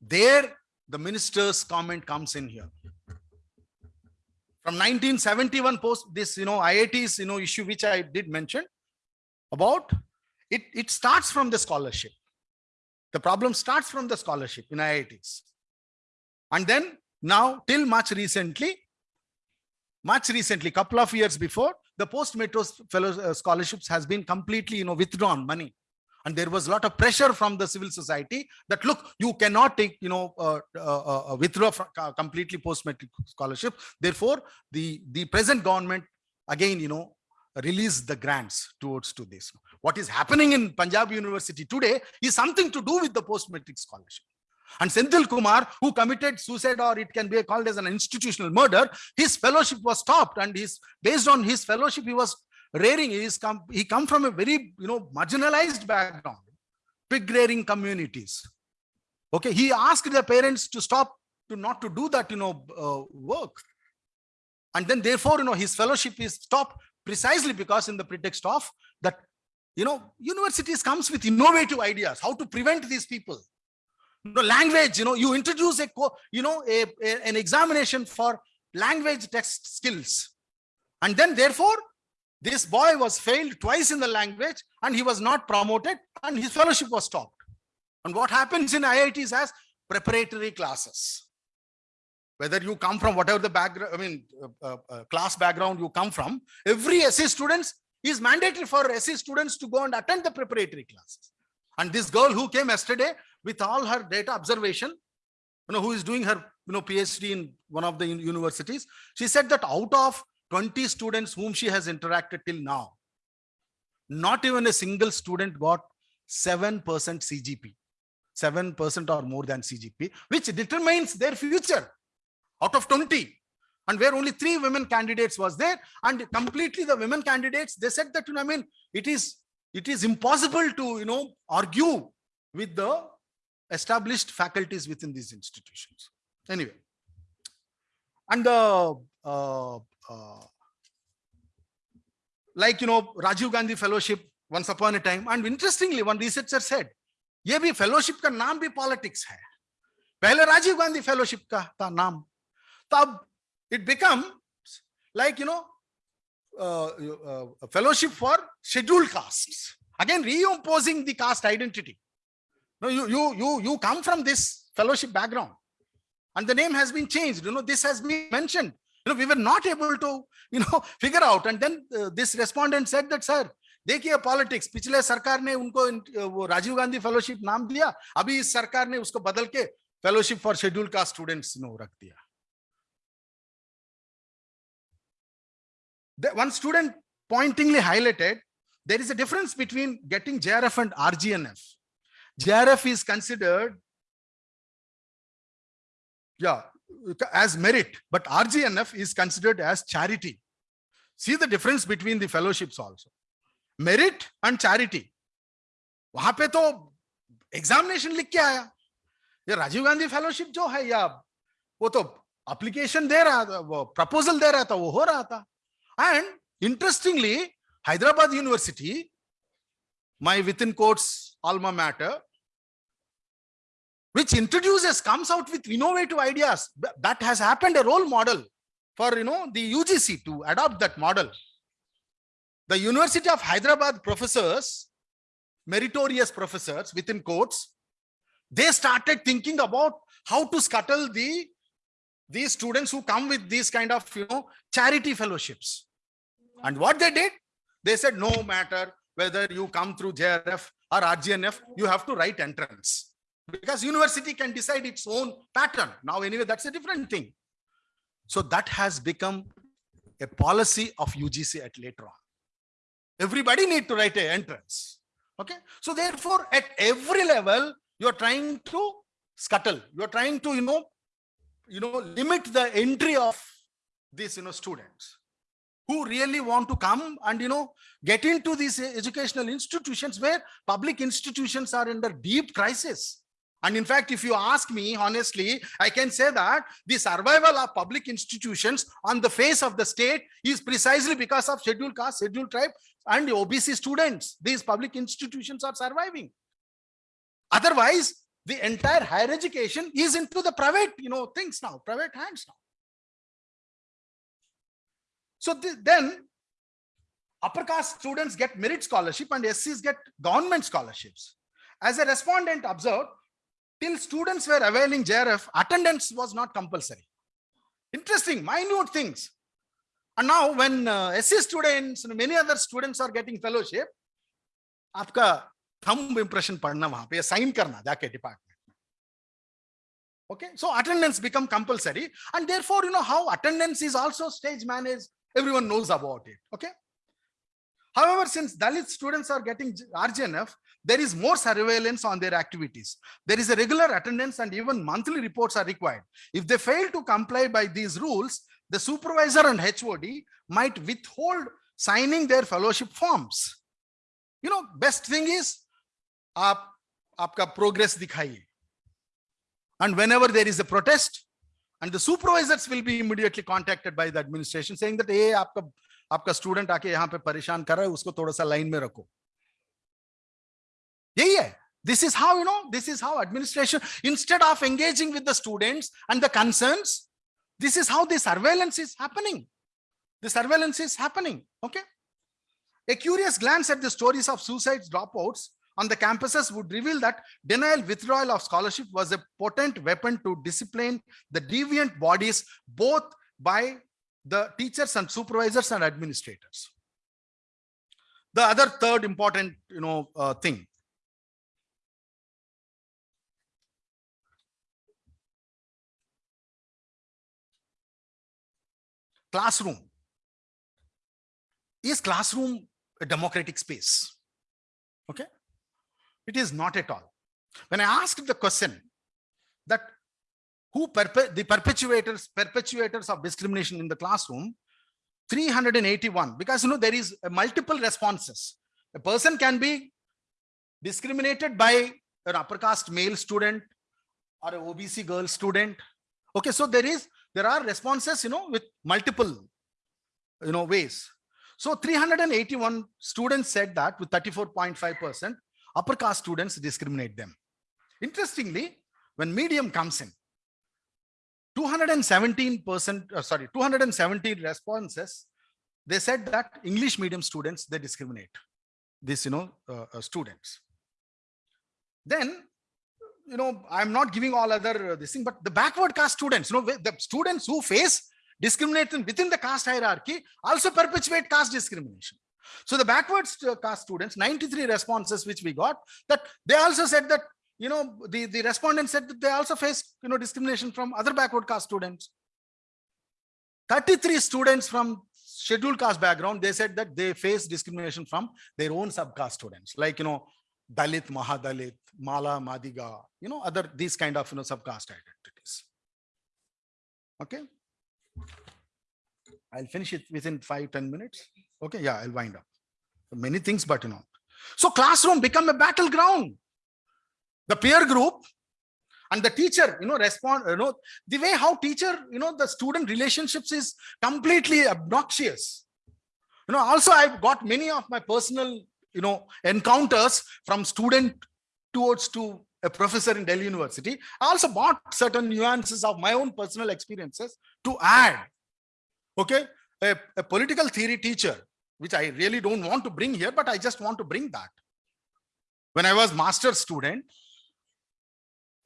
there the minister's comment comes in here. From 1971 post this, you know, IIT's, you know, issue which I did mention about it, it starts from the scholarship. The problem starts from the scholarship in IITs. And then now till much recently, much recently, couple of years before, the post-matric fellow uh, scholarships has been completely, you know, withdrawn money. And there was a lot of pressure from the civil society that look, you cannot take, you know, uh, uh, uh, withdraw from, uh, completely post-matric scholarship. Therefore, the the present government again, you know, release the grants towards to this. What is happening in Punjab University today is something to do with the post-matric scholarship. And Senthil Kumar, who committed suicide or it can be called as an institutional murder, his fellowship was stopped and his based on his fellowship, he was rearing, he, is come, he come from a very, you know, marginalized background, pig rearing communities. Okay, he asked the parents to stop, to not to do that, you know, uh, work. And then therefore, you know, his fellowship is stopped precisely because in the pretext of that, you know, universities comes with innovative ideas, how to prevent these people. You know, language, you know, you introduce a, you know, a, a, an examination for language text skills. And then therefore, this boy was failed twice in the language and he was not promoted and his fellowship was stopped. And what happens in IITs as preparatory classes whether you come from whatever the background, I mean, uh, uh, uh, class background you come from, every SC students is mandatory for SC students to go and attend the preparatory classes. And this girl who came yesterday with all her data observation, you know, who is doing her, you know, PhD in one of the universities, she said that out of 20 students whom she has interacted till now, not even a single student got 7% CGP, 7% or more than CGP, which determines their future out of 20 and where only three women candidates was there. And completely the women candidates they said that you know i mean it is it is impossible to you know argue with the established faculties within these institutions. Anyway. And the uh, uh, like you know rajiv gandhi fellowship once upon a time. And interestingly one researcher said ye bhi fellowship ka naam bhi politics hai. Pehle rajiv gandhi fellowship ka tha naam था नाम तो अब it become like you know fellowship for scheduled caste again reimposing the caste identity no you you you you come from this fellowship background and the name has been changed you know this has been mentioned you know we were not able to you know figure out and then uh, this respondent said that sir देखिए politics पिछले सरकार ने उनको इन- वो Rajiv Gandhi fellowship नाम दिया अभी इस सरकार ने उसको बदल के fellowship for schedule caste students no रख दिया The- one student pointingly highlighted there is a difference between getting JRF and RGNF. JRF is considered, yeah, as merit, but RGNF is considered as charity. See the difference between the fellowships also. Merit and charity. वहां पे तो examination लिख के आया ये Rajiv Gandhi fellowship जो है या वो तो एप्लीकेशन दे रहा था वो प्रपोजल दे रहा था वो हो रहा था and interestingly, Hyderabad University, my within quotes alma mater, which introduces, comes out with innovative ideas. That has happened a role model for, you know, the UGC to adopt that model. The University of Hyderabad professors, meritorious professors within quotes, they started thinking about how to scuttle the these students who come with these kind of you know charity fellowships. And what they did? They said no matter whether you come through jrf or rgnf you have to write entrance. Because university can decide its own pattern. Now anyway that's a different thing. So that has become a policy of ugc at later on. Everybody need to write an entrance. Okay? So therefore at every level you're trying to scuttle. You're trying to you know you know limit the entry of these you know students who really want to come and you know get into these educational institutions where public institutions are under deep crisis. And in fact if you ask me honestly i can say that the survival of public institutions on the face of the state is precisely because of scheduled caste scheduled tribe and obc students these public institutions are surviving. Otherwise the entire higher education is into the private you know things now private hands now so the- then upper caste students get merit scholarship and scs get government scholarships as a respondent observed till students were availing jrf attendance was not compulsory interesting minute things and now when uh, sc students and many other students are getting fellowship आपका thumb impression पढ़ना वहां पे sign करना जाके department में okay so attendance become compulsory and therefore you know how attendance is also stage managed everyone knows about it okay however since dalit students are getting J- rgnf there is more surveillance on their activities there is a regular attendance and even monthly reports are required if they fail to comply by these rules the supervisor and hod might withhold signing their fellowship forms you know best thing is आप आपका progress दिखाइए and whenever there is a protest and the supervisors will be immediately contacted by the administration saying that hey आपका आपका student आके यहाँ पे परेशान कर रहा है उसको थोड़ा सा लाइन में रखो यही है this is how you know this is how administration instead of engaging with the students and the concerns this is how the surveillance is happening the surveillance is happening okay a curious glance at the stories of suicides dropouts on the campuses would reveal that denial withdrawal of scholarship was a potent weapon to discipline the deviant bodies both by the teachers and supervisors and administrators. The other third important you know uh, thing. Classroom. Is classroom a democratic space? Okay it is not at all. When i asked the question that who perpe- the perpetuators perpetuators of discrimination in the classroom 381 because you know there is multiple responses. A person can be discriminated by an upper caste male student or a obc girl student. Okay so there is there are responses you know with multiple you know ways. So 381 students said that with 34.5 percent upper caste students discriminate them. Interestingly, when medium comes in, 217 percent, uh, sorry, 217 responses, they said that English medium students, they discriminate this, you know, uh, uh, students. Then, you know, I'm not giving all other uh, this thing, but the backward caste students, you know, the students who face discrimination within the caste hierarchy also perpetuate caste discrimination. So the backwards st- caste students, 93 responses which we got, that they also said that, you know, the, the respondents said that they also face, you know, discrimination from other backward caste students. 33 students from scheduled caste background, they said that they face discrimination from their own subcaste students, like, you know, Dalit, Mahadalit, Mala, Madiga, you know, other, these kind of, you know, subcaste identities. Okay. I'll finish it within five ten minutes. Okay, yeah, I'll wind up. Many things, but you know. So classroom become a battleground. The peer group and the teacher, you know, respond, you know, the way how teacher, you know, the student relationships is completely obnoxious. You know, also I've got many of my personal, you know, encounters from student towards to a professor in Delhi University. I also bought certain nuances of my own personal experiences to add. Okay, a, a political theory teacher, which I really don't want to bring here, but I just want to bring that. When I was master student,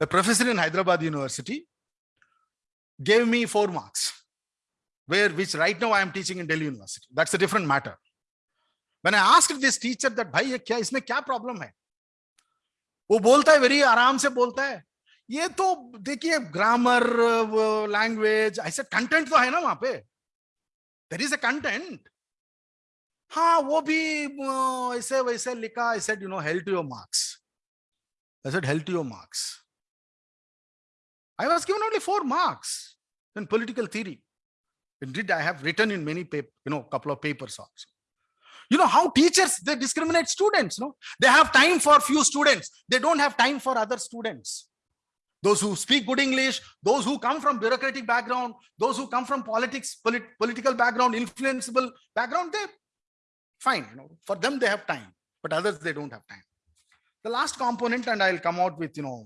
a professor in Hyderabad University gave me four marks, where which right now I am teaching in Delhi University. That's a different matter. When I asked this teacher that, भाई ये क्या इसमें क्या problem है? वो बोलता है very आराम से बोलता है ये तो देखिए ग्रामर लैंग्वेज ऐसे कंटेंट तो है ना वहां पे देर इज अ कंटेंट हाँ वो भी अ, ऐसे वैसे लिखा I said you know help to your marks I said help to your marks I was given only four marks in political theory indeed i have written in many paper you know couple of papers also you know how teachers they discriminate students no they have time for few students they don't have time for other students those who speak good english those who come from bureaucratic background those who come from politics polit- political background influenceable background they fine you know for them they have time but others they don't have time the last component and i'll come out with you know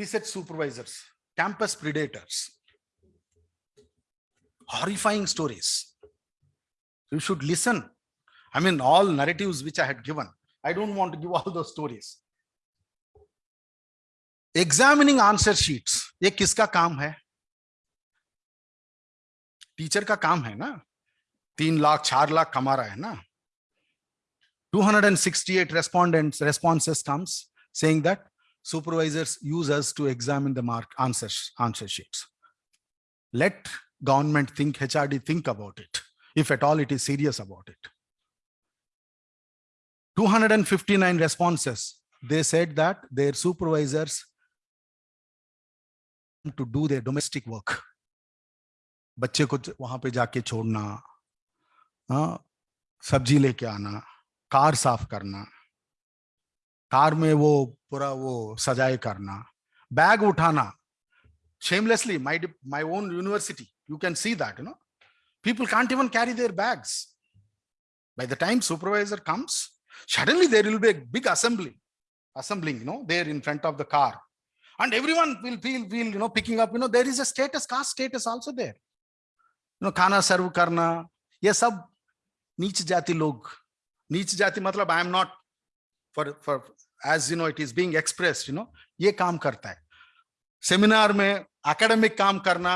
research supervisors campus predators horrifying stories you should listen i mean all narratives which i had given i don't want to give all those stories examining answer sheets ये किसका काम है teacher का काम है ना तीन लाख चार लाख कमा रहा है ना 268 respondents responses comes saying that supervisors use us to examine the mark answers answer sheets let government think hrd think about it if at all it is serious about it 259 responses they said that their supervisors to do their domestic work बच्चे को वहां पे जाके छोड़ना हाँ, सब्ज़ी लेके आना कार साफ़ करना कार में वो पूरा वो सजाए करना बैग उठाना shamelessly my my own university you can see that you know people can't even carry their bags by the time supervisor comes suddenly there will be a big assembly assembling you know there in front of the car and everyone will feel feel you know picking up you know there is a status caste status also there you know खाना सर्व करना ये सब नीच जाति लोग नीच जाति मतलब I am not for for as you know it is being express you know ये काम करता है सेमिनार में एकेडमिक काम करना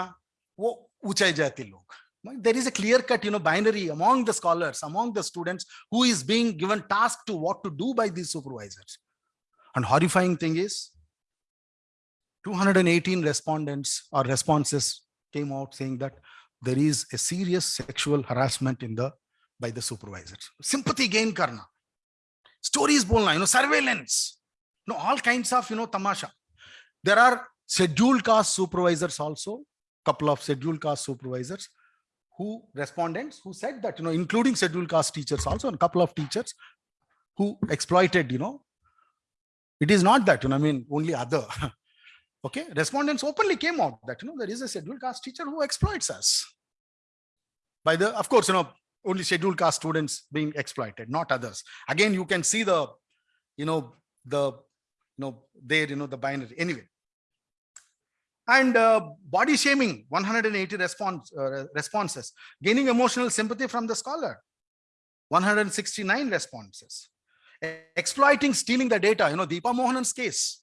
वो ऊंचाई जाति लोग there is a clear cut you know binary among the scholars among the students who is being given task to what to do by this supervisors and horrifying thing is 218 respondents or responses came out saying that there is a serious sexual harassment in the by the supervisors. Sympathy gain karna. Stories bolna you know surveillance you know all kinds of you know tamasha. There are scheduled caste supervisors also couple of scheduled caste supervisors who respondents who said that you know including scheduled caste teachers also and a couple of teachers who exploited you know. It is not that you know i mean only other. Okay? Respondents openly came out that you know there is a scheduled caste teacher who exploits us. By the of course you know only scheduled caste students being exploited, not others. Again, you can see the, you know, the, you know, there, you know, the binary anyway. And uh, body shaming, 180 response, uh, responses, gaining emotional sympathy from the scholar, 169 responses. Exploiting, stealing the data, you know, Deepa Mohanan's case.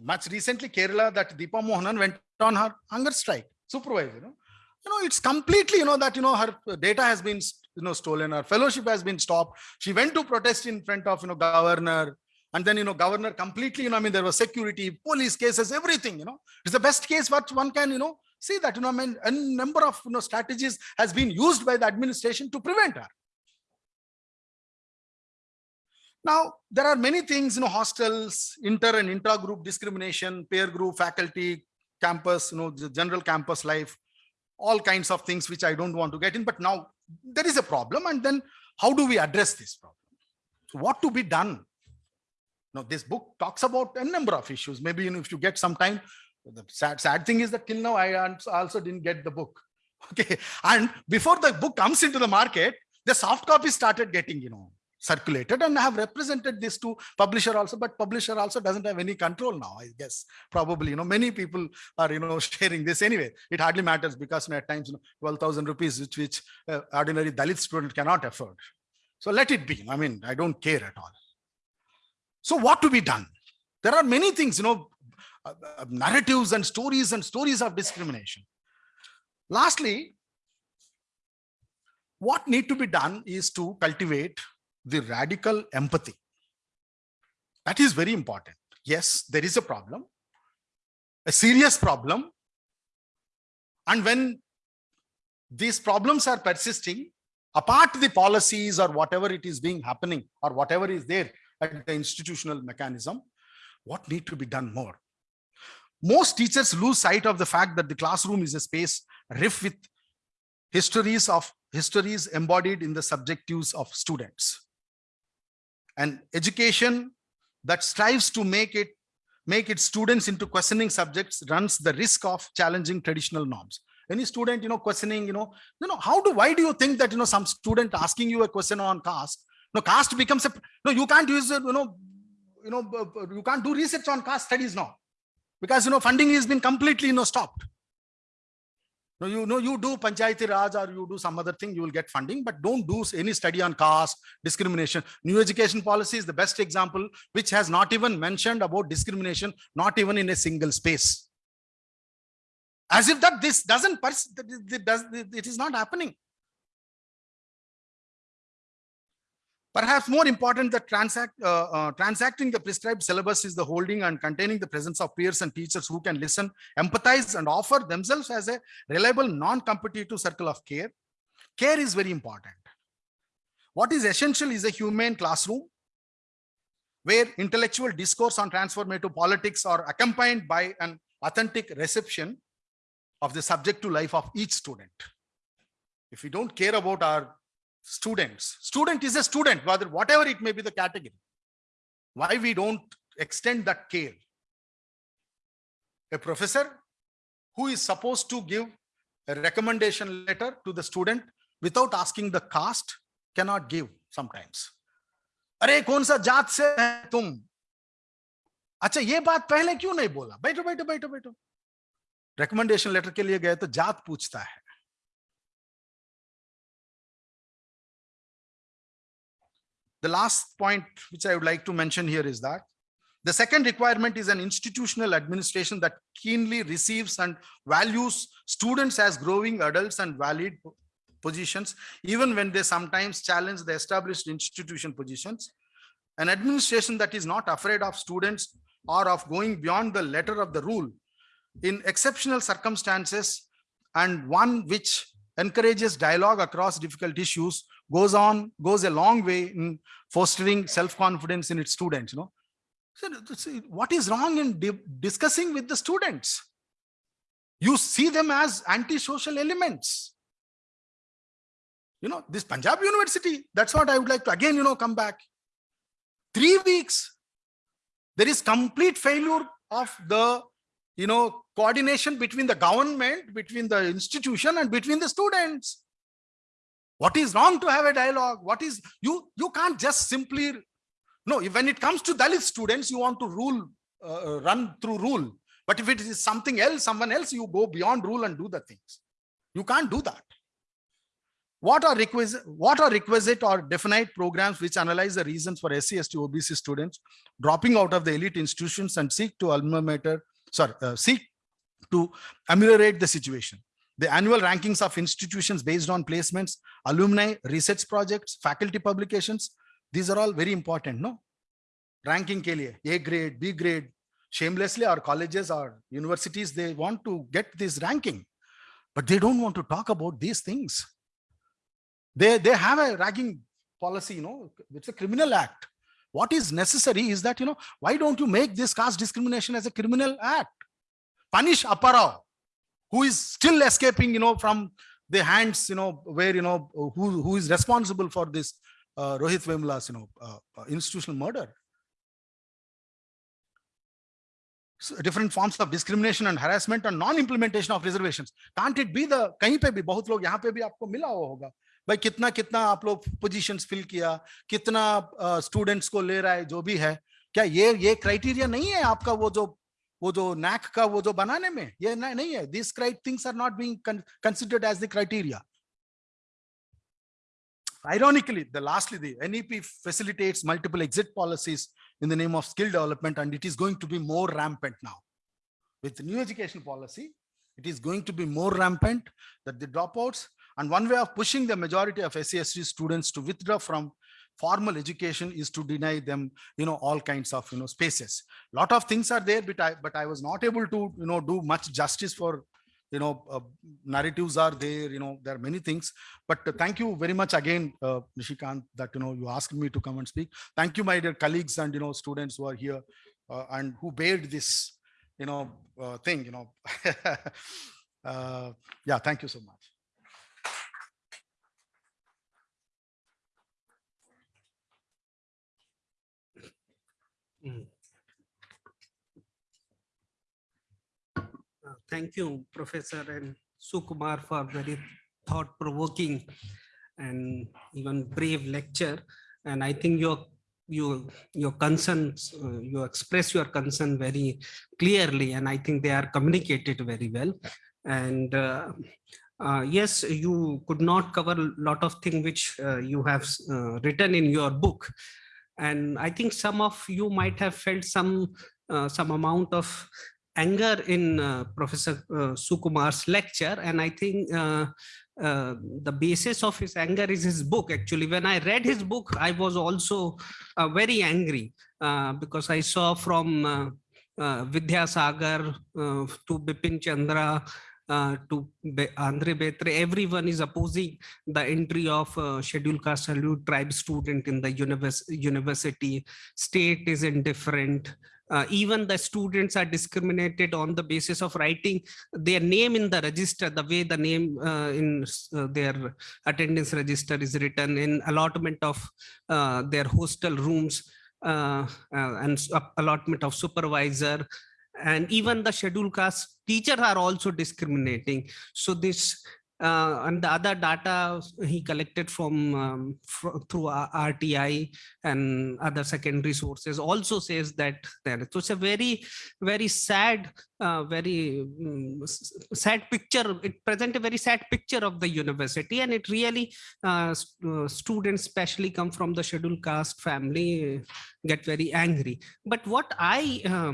Much recently, Kerala, that Deepa Mohanan went on her hunger strike, supervisor, you know. You know, it's completely, you know, that, you know, her data has been, you know, stolen, her fellowship has been stopped. She went to protest in front of, you know, governor. And then, you know, governor completely, you know, I mean, there was security, police cases, everything, you know. It's the best case what one can, you know, see that, you know, I mean, a number of, you know, strategies has been used by the administration to prevent her. Now, there are many things, you know, hostels, inter and intra-group discrimination, peer group, faculty, campus, you know, the general campus life, all kinds of things which I don't want to get in. But now there is a problem. And then how do we address this problem? So what to be done? Now, this book talks about a number of issues. Maybe you know, if you get some time, the sad, sad thing is that till now, I also didn't get the book. Okay. And before the book comes into the market, the soft copy started getting, you know, circulated and I have represented this to publisher also, but publisher also doesn't have any control now, I guess. Probably, you know, many people are, you know, sharing this anyway. It hardly matters because at times, you know, 12,000 rupees, which, which uh, ordinary Dalit student cannot afford. So let it be. I mean, I don't care at all. So what to be done? There are many things, you know, uh, uh, narratives and stories and stories of discrimination. Lastly, what need to be done is to cultivate the radical empathy. That is very important. Yes, there is a problem, a serious problem. And when these problems are persisting, apart the policies or whatever it is being happening or whatever is there at the institutional mechanism, what need to be done more? Most teachers lose sight of the fact that the classroom is a space rife with histories of histories embodied in the subjectives of students and education that strives to make it make its students into questioning subjects runs the risk of challenging traditional norms. Any student you know questioning you know you know how do why do you think that you know some student asking you a question on caste no caste becomes a no you can't use it you know you know you can't do research on caste studies now because you know funding has been completely you know stopped no, you know, you do Panchayati Raj or you do some other thing, you will get funding, but don't do any study on caste, discrimination. New education policy is the best example, which has not even mentioned about discrimination, not even in a single space. As if that this doesn't, it is not happening. Perhaps more important that transact, uh, uh, transacting the prescribed syllabus is the holding and containing the presence of peers and teachers who can listen, empathize and offer themselves as a reliable non-competitive circle of care. Care is very important. What is essential is a humane classroom where intellectual discourse on transformative politics are accompanied by an authentic reception of the subject to life of each student. If we don't care about our students, student is a student, whether whatever it may be the category. Why we don't extend that care? A professor who is supposed to give a recommendation letter to the student without asking the caste cannot give sometimes. अरे कौन सा जात से है तुम अच्छा ये बात पहले क्यों नहीं बोला बैठो बैठो बैठो बैठो रिकमेंडेशन लेटर के लिए गए तो जात पूछता है The last point which I would like to mention here is that the second requirement is an institutional administration that keenly receives and values students as growing adults and valid positions, even when they sometimes challenge the established institution positions. An administration that is not afraid of students or of going beyond the letter of the rule in exceptional circumstances and one which encourages dialogue across difficult issues goes on goes a long way in fostering self-confidence in its students you know. So what is wrong in di- discussing with the students? You see them as anti-social elements. You know this punjab university that's what i would like to again you know come back. Three weeks there is complete failure of the you know coordination between the government between the institution and between the students What is wrong to have a dialogue? What is you? You can't just simply no. When it comes to Dalit students, you want to rule, uh, run through rule. But if it is something else, someone else, you go beyond rule and do the things. You can't do that. What are requisite, what are requisite or definite programs which analyze the reasons for SC, ST, OBC students dropping out of the elite institutions and seek to alma mater, sorry, uh, seek to ameliorate the situation? The annual rankings of institutions based on placements, alumni, research projects, faculty publications, these are all very important, no? Ranking ke liye, A grade, B grade, shamelessly our colleges or universities, they want to get this ranking, but they don't want to talk about these things. They, they have a ragging policy, you know, it's a criminal act. What is necessary is that, you know, why don't you make this caste discrimination as a criminal act? Punish Apparao, who is still escaping, you know, from the hands, you know, where, you know, who, who is responsible for this uh, Rohit Vemula's, you know, uh, uh, institutional murder. So different forms of discrimination and harassment and non-implementation of reservations. Can't it be the, kahin pe bhi, bahut log yahan pe bhi aapko mila hoga. भाई कितना कितना आप लोग positions fill किया कितना students uh, को ले रहा है जो भी है क्या ये ये क्राइटेरिया नहीं है आपका वो जो वो जो नैक का वो जो बनाने में ये नहीं है this क्राइट things are not being considered as the criteria Ironically, the lastly, the NEP facilitates multiple exit policies in the name of skill development, and it is going to be more rampant now. With the new education policy, it is going to be more rampant that the dropouts, and one way of pushing the majority of SCST students to withdraw from formal education is to deny them, you know, all kinds of, you know, spaces. A lot of things are there, but I, but I was not able to, you know, do much justice for you know uh, narratives are there you know there are many things. But uh, thank you very much again uh, nishikant that you know you asked me to come and speak. Thank you my dear colleagues and you know students who are here uh, and who bared this you know uh, thing you know. Uh, yeah thank you so much Mm. thank you, Professor and Sukumar for very thought-provoking and even brave lecture. And I think your your your concerns, uh, you express your concern very clearly, and I think they are communicated very well. And uh, uh, yes, you could not cover a lot of things which uh, you have uh, written in your book. And I think some of you might have felt some uh, some amount of anger in uh, Professor uh, Sukumar's lecture. And I think uh, uh, the basis of his anger is his book. Actually, when I read his book, I was also uh, very angry uh, because I saw from uh, Vidya Sagar to Bipin Chandra uh, to Be Andre Beteille, everyone is opposing the entry of uh, scheduled caste scheduled tribe student in the univers university. State is indifferent. Uh, even the students are discriminated on the basis of writing their name in the register, the way the name uh, in uh, their attendance register is written in allotment of uh, their hostel rooms uh, and allotment of supervisor. And even the scheduled caste teachers are also discriminating. So this uh, and the other data he collected from um, fr through RTI and other secondary sources also says that there. So it's a very, very sad, uh, very um, sad picture. It present a very sad picture of the university and it really, uh, uh students especially come from the scheduled caste family get very angry. But what I uh,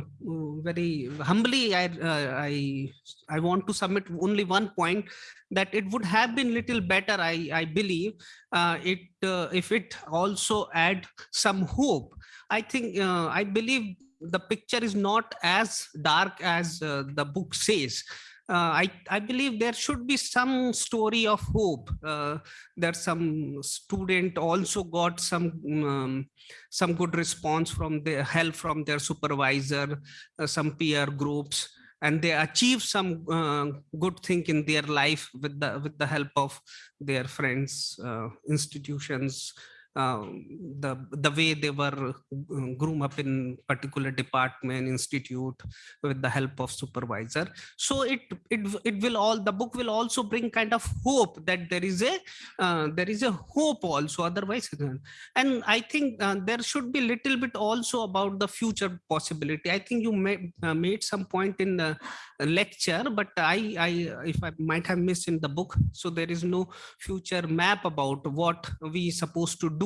very humbly, I, uh, I, I want to submit only one point that it would have been little better, I, I believe, it if it also add some hope. I think, I believe the picture is not as dark as uh, the book says. Uh, I, I believe there should be some story of hope. Uh, that some student also got some um, some good response from the help from their supervisor, uh, some peer groups, and they achieve some uh, good thing in their life with the with the help of their friends, uh, institutions, uh, the the way they were uh, groom up in particular department institute with the help of supervisor. So it it it will all the book will also bring kind of hope that there is a uh, there is a hope also otherwise. And i think uh, there should be little bit also about the future possibility. I think you made uh, made some point in the lecture but i i if i might have missed in the book so there is no future map about what we supposed to do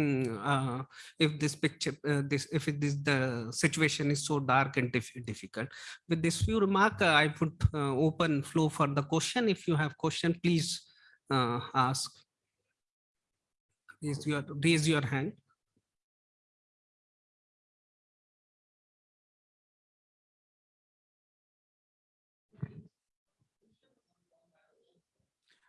mm, uh, if this picture uh, this if it is the situation is so dark and diff difficult. With this few remark uh, i put uh, open flow for the question. If you have question please uh, ask. Raise your raise your hand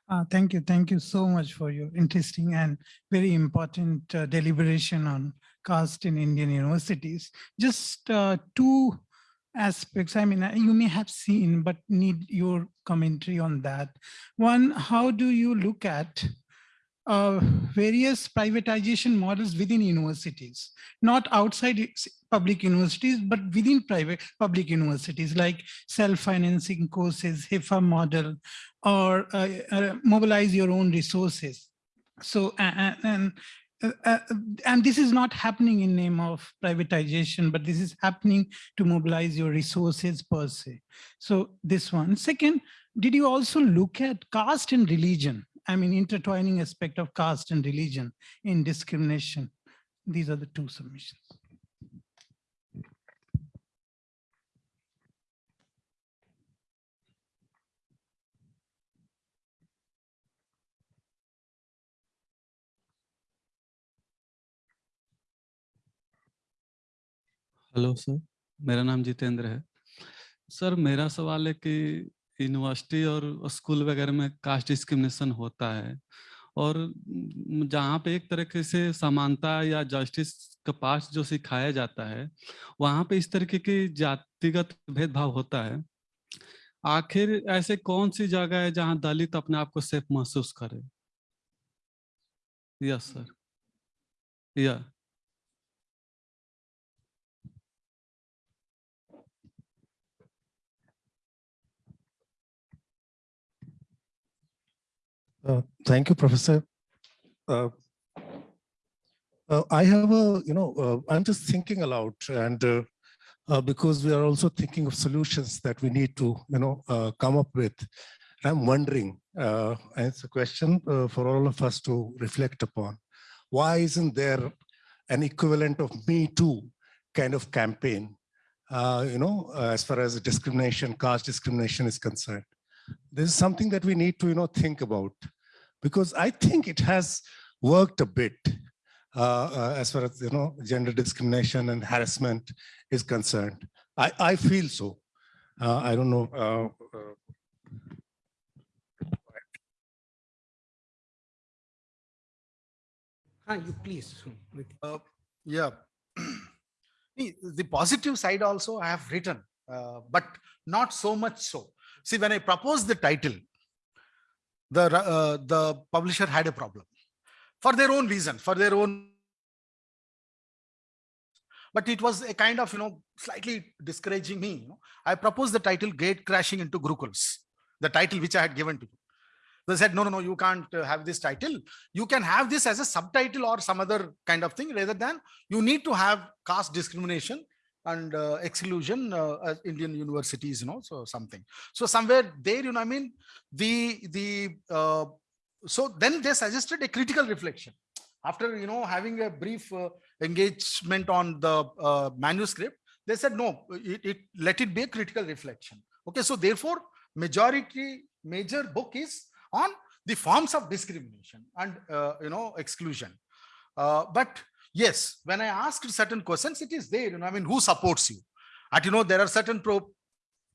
Uh, thank you. Thank you so much for your interesting and very important uh, deliberation on caste in Indian universities. Just uh, two aspects. I mean, uh, you may have seen, but need your commentary on that. One, how do you look at uh, various privatization models within universities, not outside public universities, but within private public universities like self-financing courses, HEFA model, or uh, uh, mobilize your own resources. So, and, and uh, uh, and this is not happening in name of privatization, but this is happening to mobilize your resources per se. So this one. Second, did you also look at caste and religion? I mean, intertwining aspect of caste and religion in discrimination. These are the two submissions. Hello sir मेरा नाम जितेंद्र है sir मेरा सवाल है कि university और school वगैरह में कास्ट डिस्क्रिमिनेशन होता है। और जहाँ पे एक तरीके से समानता या जस्टिस का पास जो सिखाया जाता है, वहाँ पे इस तरीके की जातिगत भेदभाव होता है। आखिर ऐसे कौन सी जगह है जहाँ दलित अपने आप को सेफ़ महसूस करे? Yes, sir. या Uh, Thank you, Professor. Uh, uh, I have a, you know, uh, I'm just thinking aloud and uh, because we are also thinking of solutions that we need to, you know, come up with. I'm wondering, and it's a question for all of us to reflect upon. Why isn't there an equivalent of Me Too kind of campaign, you know, as far as discrimination, caste discrimination is concerned? This is something that we need to, you know, think about because I think it has worked a bit uh, uh, as far as, you know, gender discrimination and harassment is concerned. I, I feel so. Uh, I don't know. uh, uh, ah, you please Uh, Yeah. The positive side also I have written, uh, but not so much so. See, when I proposed the title, the, uh, the publisher had a problem for their own reason, for their own. But it was a kind of, you know, slightly discouraging me. you know. I proposed the title Gate Crashing into Gurukuls, the title which I had given to you. They said, no, no, no, you can't uh, have this title. You can have this as a subtitle or some other kind of thing rather than you need to have caste discrimination and uh, exclusion uh, Indian universities, you know, so something. So somewhere there, you know, I mean, the, the, uh, so then they suggested a critical reflection. After, you know, having a brief uh, engagement on the uh, manuscript, they said, no, it, it, let it be a critical reflection. Okay, so therefore, majority, major book is on the forms of discrimination and, uh, you know, exclusion. But yes, when I asked certain questions, it is there, you know, I mean, who supports you? And, you know, there are certain pro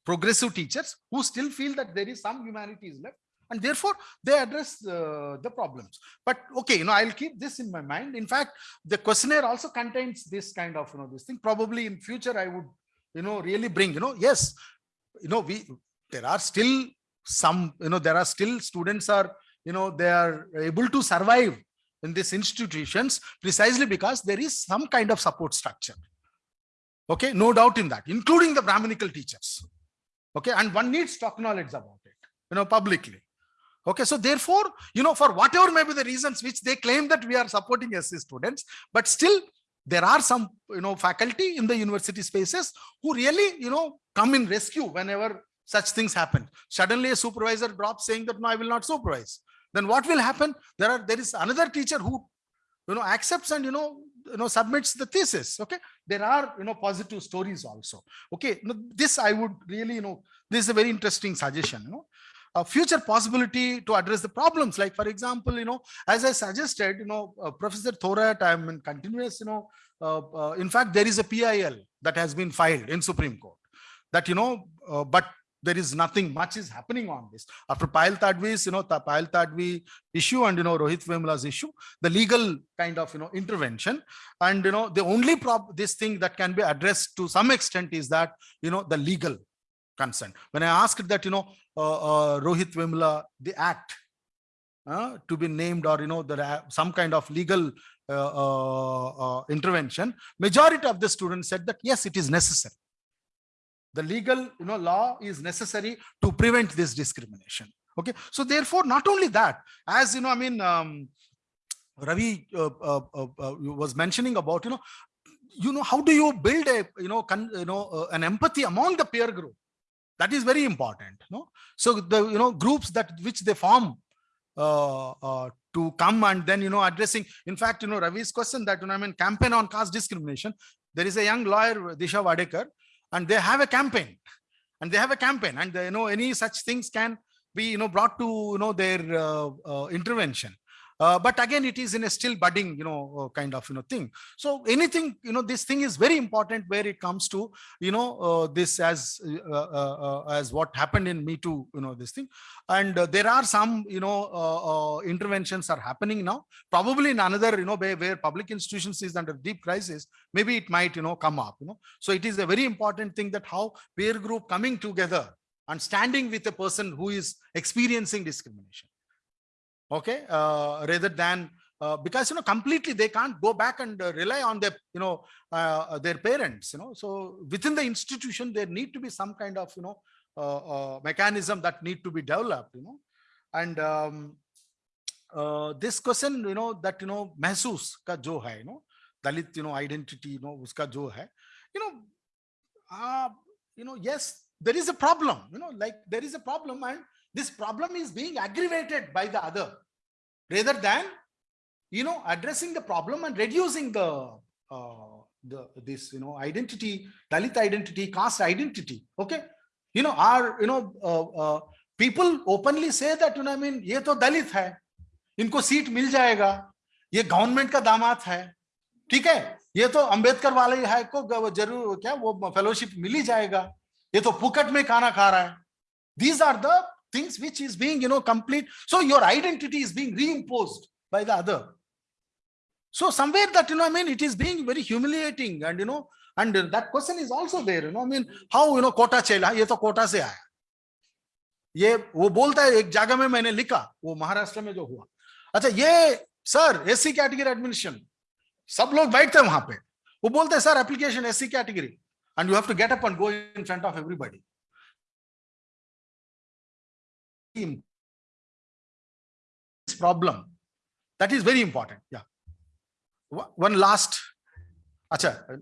progressive teachers who still feel that there is some humanities left and therefore they address uh, the problems. But okay you know i'll keep this in my mind. In fact the questionnaire also contains this kind of you know this thing. Probably in future i would you know really bring you know yes you know we there are still some you know there are still students are you know they are able to survive in these institutions precisely because there is some kind of support structure. Okay, no doubt in that, including the Brahminical teachers. Okay, and one needs to acknowledge about it, you know, publicly. Okay, so therefore, you know, for whatever may be the reasons which they claim that we are supporting SC students, but still there are some, you know, faculty in the university spaces who really, you know, come in rescue whenever such things happen. Suddenly a supervisor drops saying that, no, I will not supervise. Then what will happen? There are, there is another teacher who, you know, accepts and, you know, you know, submits the thesis. Okay. There are, you know, positive stories also. Okay. Now, This I would really, you know, this is a very interesting suggestion, you know a future possibility to address the problems. Like, for example, you know, as I suggested, you know, uh, Professor Thorat, I'm in continuous, you know, uh, uh, in fact, there is a PIL that has been filed in Supreme Court that, you know, uh, but there is nothing much is happening on this. After Payal Tadvi's, you know, the Payal Tadvi issue and, you know, Rohit Vemula's issue, the legal kind of, you know, intervention. And, you know, the only prob this thing that can be addressed to some extent is that, you know, the legal consent. When I asked that, you know, uh, uh, Rohit Vemula, the act uh, to be named or, you know, there some kind of legal uh, uh, uh, intervention, majority of the students said that, yes, it is necessary. The legal, you know, law is necessary to prevent this discrimination. Okay. So therefore, not only that, as you know, I mean, um, Ravi uh, uh, uh, uh, was mentioning about, you know, you know, how do you build a, you know, con, you know, uh, an empathy among the peer group? That is very important. No, so the you know groups that which they form uh, uh, to come and then you know addressing. In fact, you know Ravi's question that you know I mean campaign on caste discrimination. There is a young lawyer Disha Wadekar, and they have a campaign, and they have a campaign, and they, you know any such things can be you know brought to you know their uh, uh, intervention. Uh, but again, it is in a still budding, you know, uh, kind of, you know, thing. So anything, you know, this thing is very important where it comes to, you know, uh, this as uh, as what happened in Me Too, you know, this thing. And there are some, you know, interventions are happening now. Probably in another, you know, where, where public institutions is under deep crisis, maybe it might, you know, come up, you know. So it is a very important thing that how peer group coming together and standing with a person who is experiencing discrimination okay uh, rather than uh, because you know completely they can't go back and uh, rely on their you know their parents you know so within the institution there need to be some kind of you know mechanism that need to be developed you know and um, this question you know that you know mehsoos ka jo hai you know dalit you know identity you know uska jo hai you know uh, you know yes there is a problem you know like there is a problem and this problem is being aggravated by the other rather than you know addressing the problem and reducing the uh, the this you know identity dalit identity caste identity okay you know our you know uh, uh, people openly say that you know i mean ye to dalit hai इनको seat मिल जाएगा ये government का दामाद है ठीक है ये तो अंबेडकर वाले है को ज़रूर क्या वो फेलोशिप मिल ही जाएगा ये तो पुकट में खाना खा रहा है these are the things which is being, you know, complete. So your identity is being reimposed by the other. So somewhere that, you know, I mean, it is being very humiliating and, you know, and that question is also there, you know, I mean, how, you know, quota chela, ye to quota se aaya. ये वो बोलता है एक जगह में मैंने लिखा वो महाराष्ट्र में जो हुआ अच्छा ये सर एससी कैटेगरी एडमिशन सब लोग बैठते हैं वहां पे वो बोलते हैं sir application SC category and you have to get up and go in front of everybody problem. That is very important. Yeah. One last. Acha.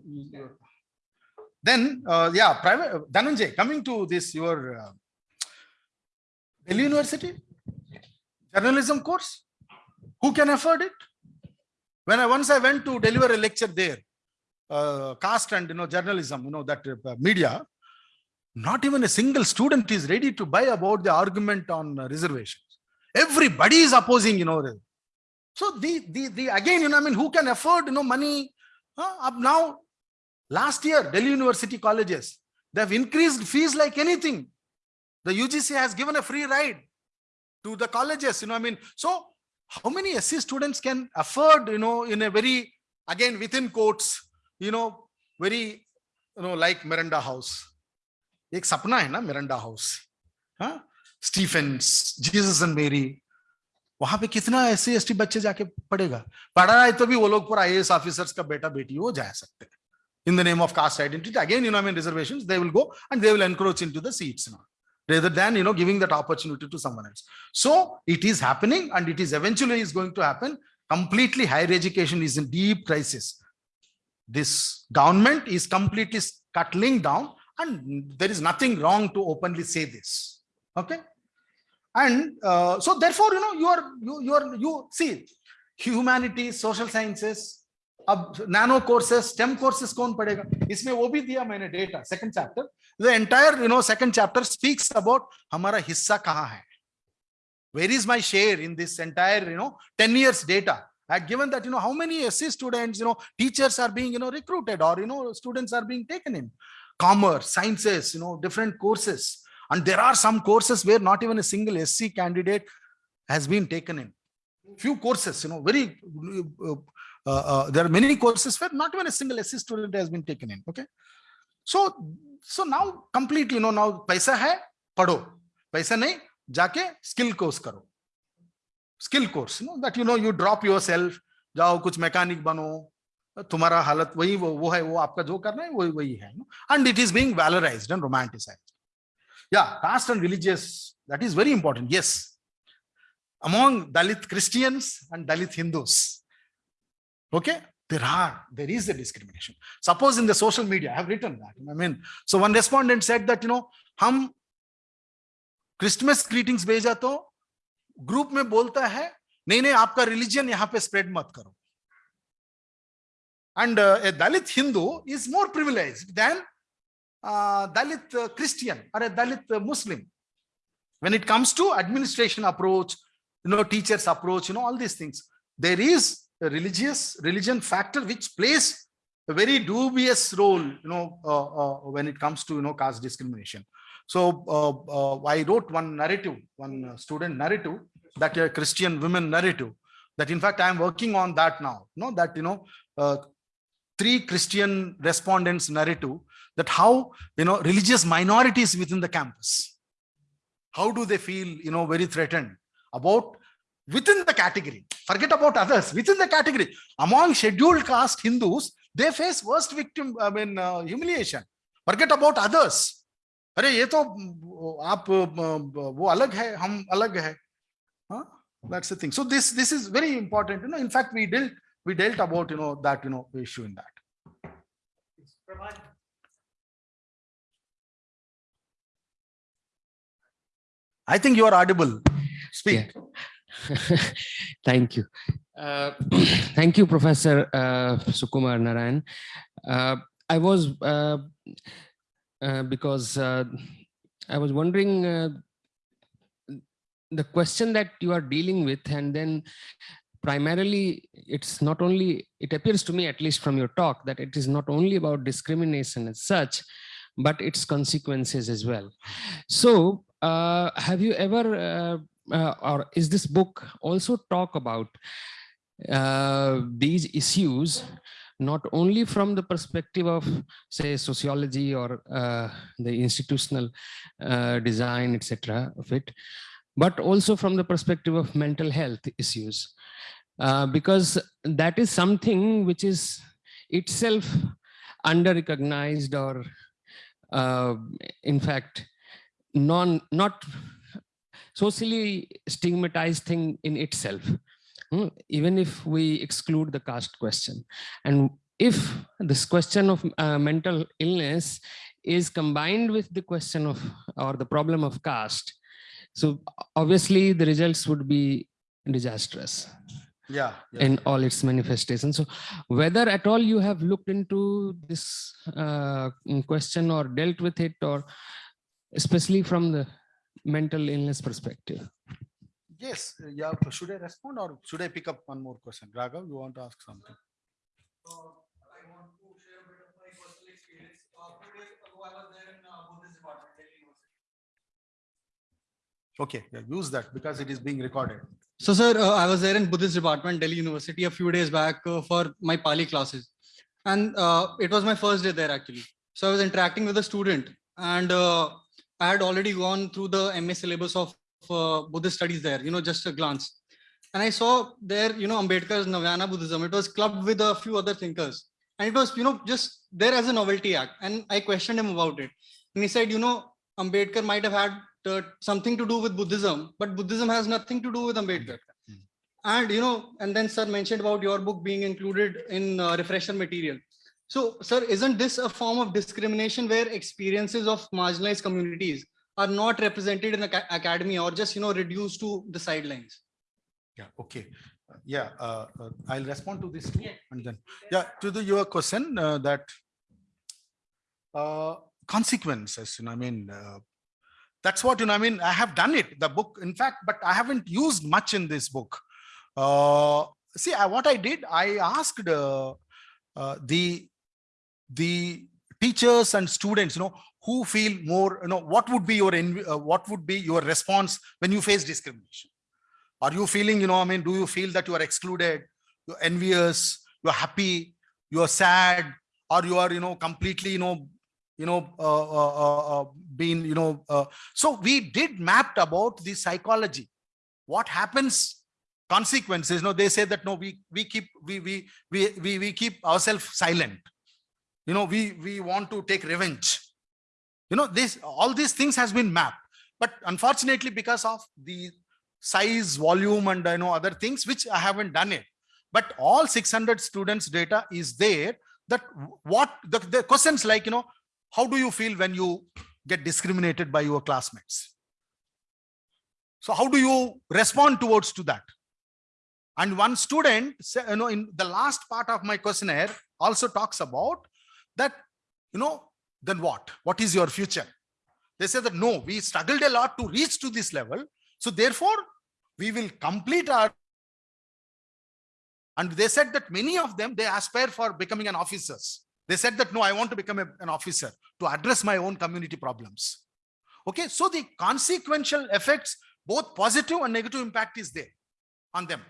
Then, uh, yeah, private Dhananjay, coming to this, your uh, Delhi University journalism course, who can afford it? When I once I went to deliver a lecture there, uh, caste and you know journalism, you know that uh, media, not even a single student is ready to buy about the argument on reservations. Everybody is opposing, you know. So the, the, the again, you know, I mean, who can afford, you know, money? Uh, up now, last year, Delhi University colleges, they have increased fees like anything. The UGC has given a free ride to the colleges, you know, I mean, so how many SC students can afford, you know, in a very, again, within quotes, you know, very, you know, like Miranda House, एक सपना है ना Miranda house हाँ Stephen's Jesus and Mary वहाँ पे कितना S C S बच्चे जाके पढ़ेगा पढ़ा है तो भी वो लोग पूरा आई ऑफिसर्स का बेटा बेटी वो जा सकते हैं in the name of caste identity again you know i mean reservations they will go and they will encroach into the seats now rather than you know giving that opportunity to someone else so it is happening and it is eventually is going to happen completely higher education is in deep crisis this government is completely scuttling down and there is nothing wrong to openly say this okay and uh, so therefore you know you are you you are you see humanities social sciences अब nano courses stem courses कौन पढ़ेगा इसमें वो भी दिया मैंने data second chapter the entire you know second chapter speaks about हमारा हिस्सा कहाँ है where is my share in this entire you know 10 years data i had given that you know how many SC students you know teachers are being you know recruited or you know students are being taken in commerce sciences you know different courses and there are some courses where not even a single SC candidate has been taken in few courses you know very uh, uh, uh, there are many courses where not even a single SC student has been taken in okay so so now completely you know now paisa hai padho paisa nahi जाके skill course करो skill course know that you know you drop your self जाओ कुछ mechanic बनो तुम्हारा हालत वही वो, वो है वो आपका जो करना है वही वही है and it is being valorised and romanticised या caste and religious that is very important yes among dalit christians and dalit hindus okay there are there is a discrimination suppose in the social media i have written that i mean so one respondent said that you know hum Christmas greetings भेजा तो group में बोलता है नहीं नहीं आपका religion यहाँ पे स्प्रेड मत करो And uh, a Dalit Hindu is more privileged than uh, Dalit uh, Christian or a Dalit uh, Muslim. When it comes to administration approach, you know, teachers approach, you know, all these things, there is a religious religion factor which plays a very dubious role, you know, uh, uh when it comes to, you know, caste discrimination. So I wrote one narrative, one student narrative that a Christian women narrative that in fact i am working on that now you know that you know uh, three Christian respondents narrative that how you know religious minorities within the campus, how do they feel you know very threatened about within the category. Forget about others within the category among scheduled caste Hindus, they face worst victim I mean uh, humiliation. Forget about others अरे ये तो आप वो अलग है हम अलग है that's the thing so this this is very important you know in fact we dealt we dealt about you know that you know issue in that. I think you are audible. Speak. Thank you. Uh, thank you professor uh, sukumar narayan. Uh, i was uh, uh, because uh, I was wondering uh, the question that you are dealing with and then primarily it's not only it appears to me at least from your talk that it is not only about discrimination as such but its consequences as well. So uh, have you ever uh, uh, or is this book also talk about these issues not only from the perspective of say sociology or uh, the institutional uh, design etc of it but also from the perspective of mental health issues uh, because that is something which is itself under recognized or uh, in fact non not socially stigmatized thing in itself. Hmm, even if we exclude the caste question. And if this question of uh, mental illness is combined with the question of or the problem of caste, so obviously the results would be disastrous yeah, yeah, in all its manifestations. So whether at all you have looked into this uh, question or dealt with it or especially from the mental illness perspective. Yes, yeah. Should I respond or should I pick up one more question? Raghav, you want to ask something? I want to share a bit of my personal experience. Uh, days ago, I was there in uh, Buddhist department, Delhi University. Okay, yeah, use that because it is being recorded. So, sir, uh, I was there in Buddhist department, Delhi University, a few days back uh, for my Pali classes, and uh, it was my first day there actually. So, I was interacting with a student, and uh, I had already gone through the MA syllabus of uh, Buddhist studies there, you know, just a glance. and I saw there, you know, Ambedkar's Navayana Buddhism. It was clubbed with a few other thinkers. And it was, you know, just there as a novelty act. And I questioned him about it. And he said, you know, Ambedkar might have had uh, something to do with Buddhism, but Buddhism has nothing to do with Ambedkar. And, you know, and then sir mentioned about your book being included in uh, refresher material. So, sir, isn't this a form of discrimination where experiences of marginalized communities are not represented in the academy or just, you know, reduced to the sidelines? Yeah, okay. Yeah, uh, uh, I'll respond to this too, and then, yeah, to the, your question, uh, that uh, consequences, you know, I mean, uh, that's what, you know, I mean, I have done it, the book, in fact, but I haven't used much in this book. Uh, see, I, what I did, I asked uh, uh, the, the teachers and students, you know, who feel more, you know, what would be your, uh, what would be your response when you face discrimination? Are you feeling, you know, I mean, do you feel that you are excluded, you're envious, you're happy, you're sad, or you are, you know, completely, you know, you know, uh, uh, uh, uh, being, you know, uh, so we did mapped about the psychology. What happens, consequences, no, they say that, no, we, we keep, we, we, we, we, we keep ourselves silent. You know, we, we want to take revenge. You know, this, all these things has been mapped. But unfortunately, because of the size, volume, and I know other things, which I haven't done it. But all 600 students data is there that what the, the questions like, you know, how do you feel when you get discriminated by your classmates? So how do you respond towards to that? And one student, you know, in the last part of my questionnaire also talks about that, you know, then what? What is your future? They say that no, we struggled a lot to reach to this level. So therefore, we will complete our and they said that many of them, they aspire for becoming an officers. They said that, no, I want to become a- an officer to address my own community problems. Okay, so the consequential effects, both positive and negative impact is there on them.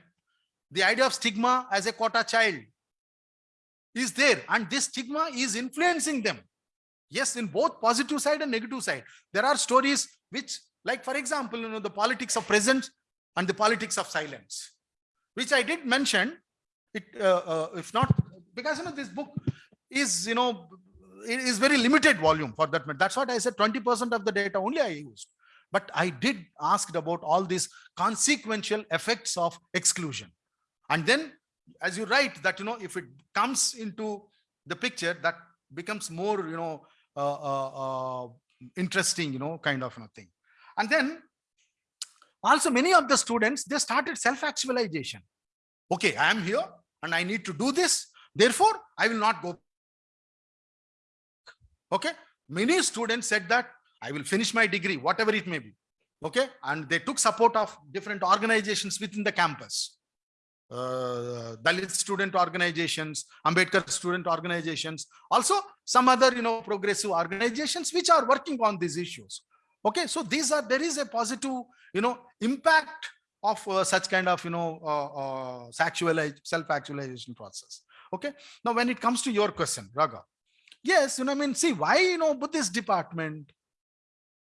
The idea of stigma as a quota child is there and this stigma is influencing them. Yes, in both positive side and negative side. There are stories which, like for example, you know, the politics of presence and the politics of silence, which I did mention it, uh, uh, if not, because you know, this book is, you know, it is very limited volume for that. That's what I said, 20% of the data only I used. But I did asked about all these consequential effects of exclusion. And then, as you write that, you know, if it comes into the picture, that becomes more, you know, uh, uh, uh, interesting, you know, kind of you thing. And then also many of the students, they started self-actualization. Okay, I am here and I need to do this. Therefore, I will not go. Okay, many students said that I will finish my degree, whatever it may be. Okay, and they took support of different organizations within the campus. Uh, Dalit student organizations, Ambedkar student organizations, also some other, you know, progressive organizations which are working on these issues. Okay, so these are, there is a positive, you know, impact of uh, such kind of, you know, uh, uh, self-actualization process. Okay, now when it comes to your question, Raga, yes, you know, I mean, see why, you know, Buddhist department,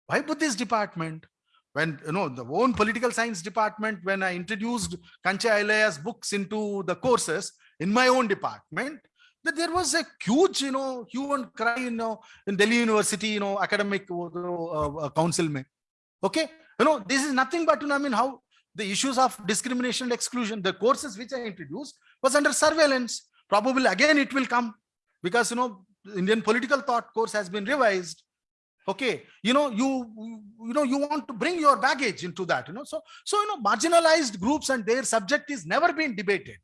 why Buddhist department? When, you know, the own political science department, when I introduced Kancha Ilaiah's books into the courses in my own department, that there was a huge, you know, hue and cry, you know, in Delhi University, you know, academic uh, council. Mein. Okay, you know, this is nothing but, you know, I mean, how the issues of discrimination and exclusion, the courses which I introduced was under surveillance. Probably again it will come because, you know, Indian political thought course has been revised. Okay, you know, you, you know, you want to bring your baggage into that, you know, so, so, you know, marginalized groups and their subject is never been debated.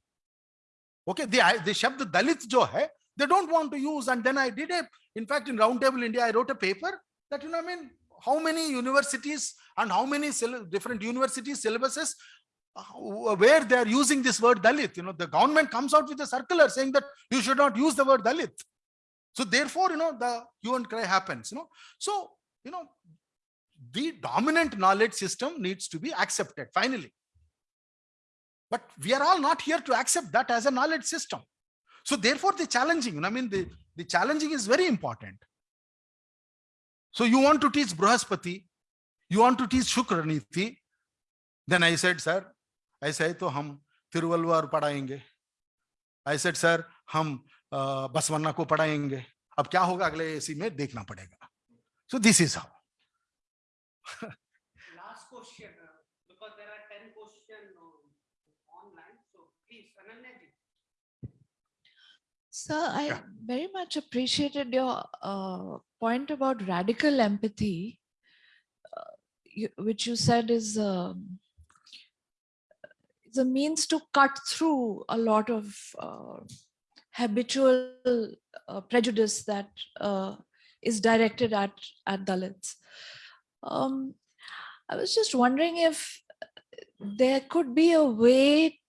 Okay, the, the Shabd Dalit jo hai, they don't want to use. And then I did a, in fact, in Roundtable India, I wrote a paper that, you know, I mean, how many universities and how many different university syllabuses uh, where they are using this word Dalit. You know, the government comes out with a circular saying that you should not use the word Dalit. So therefore, you know, the hue and cry happens, you know. So, you know, the dominant knowledge system needs to be accepted finally. But we are all not here to accept that as a knowledge system. So therefore, the challenging, I mean, the, the challenging is very important. So you want to teach Brahaspati, you want to teach Shukraniti. Then I said, sir, I said, to hum Tiruvalluvar. I said, sir, hum Basavanna को पढ़ाएँगे अब क्या होगा अगले AC में देखना पड़ेगा so this is how question, uh, because there are ten question uh, online, so please, Ananya. Sir, I very much appreciated your uh, point about radical empathy, uh, you, which you said is um, is a means to cut through a lot of uh, habitual uh, prejudice that uh, is directed at at Dalits. Um, I was just wondering if there could be a way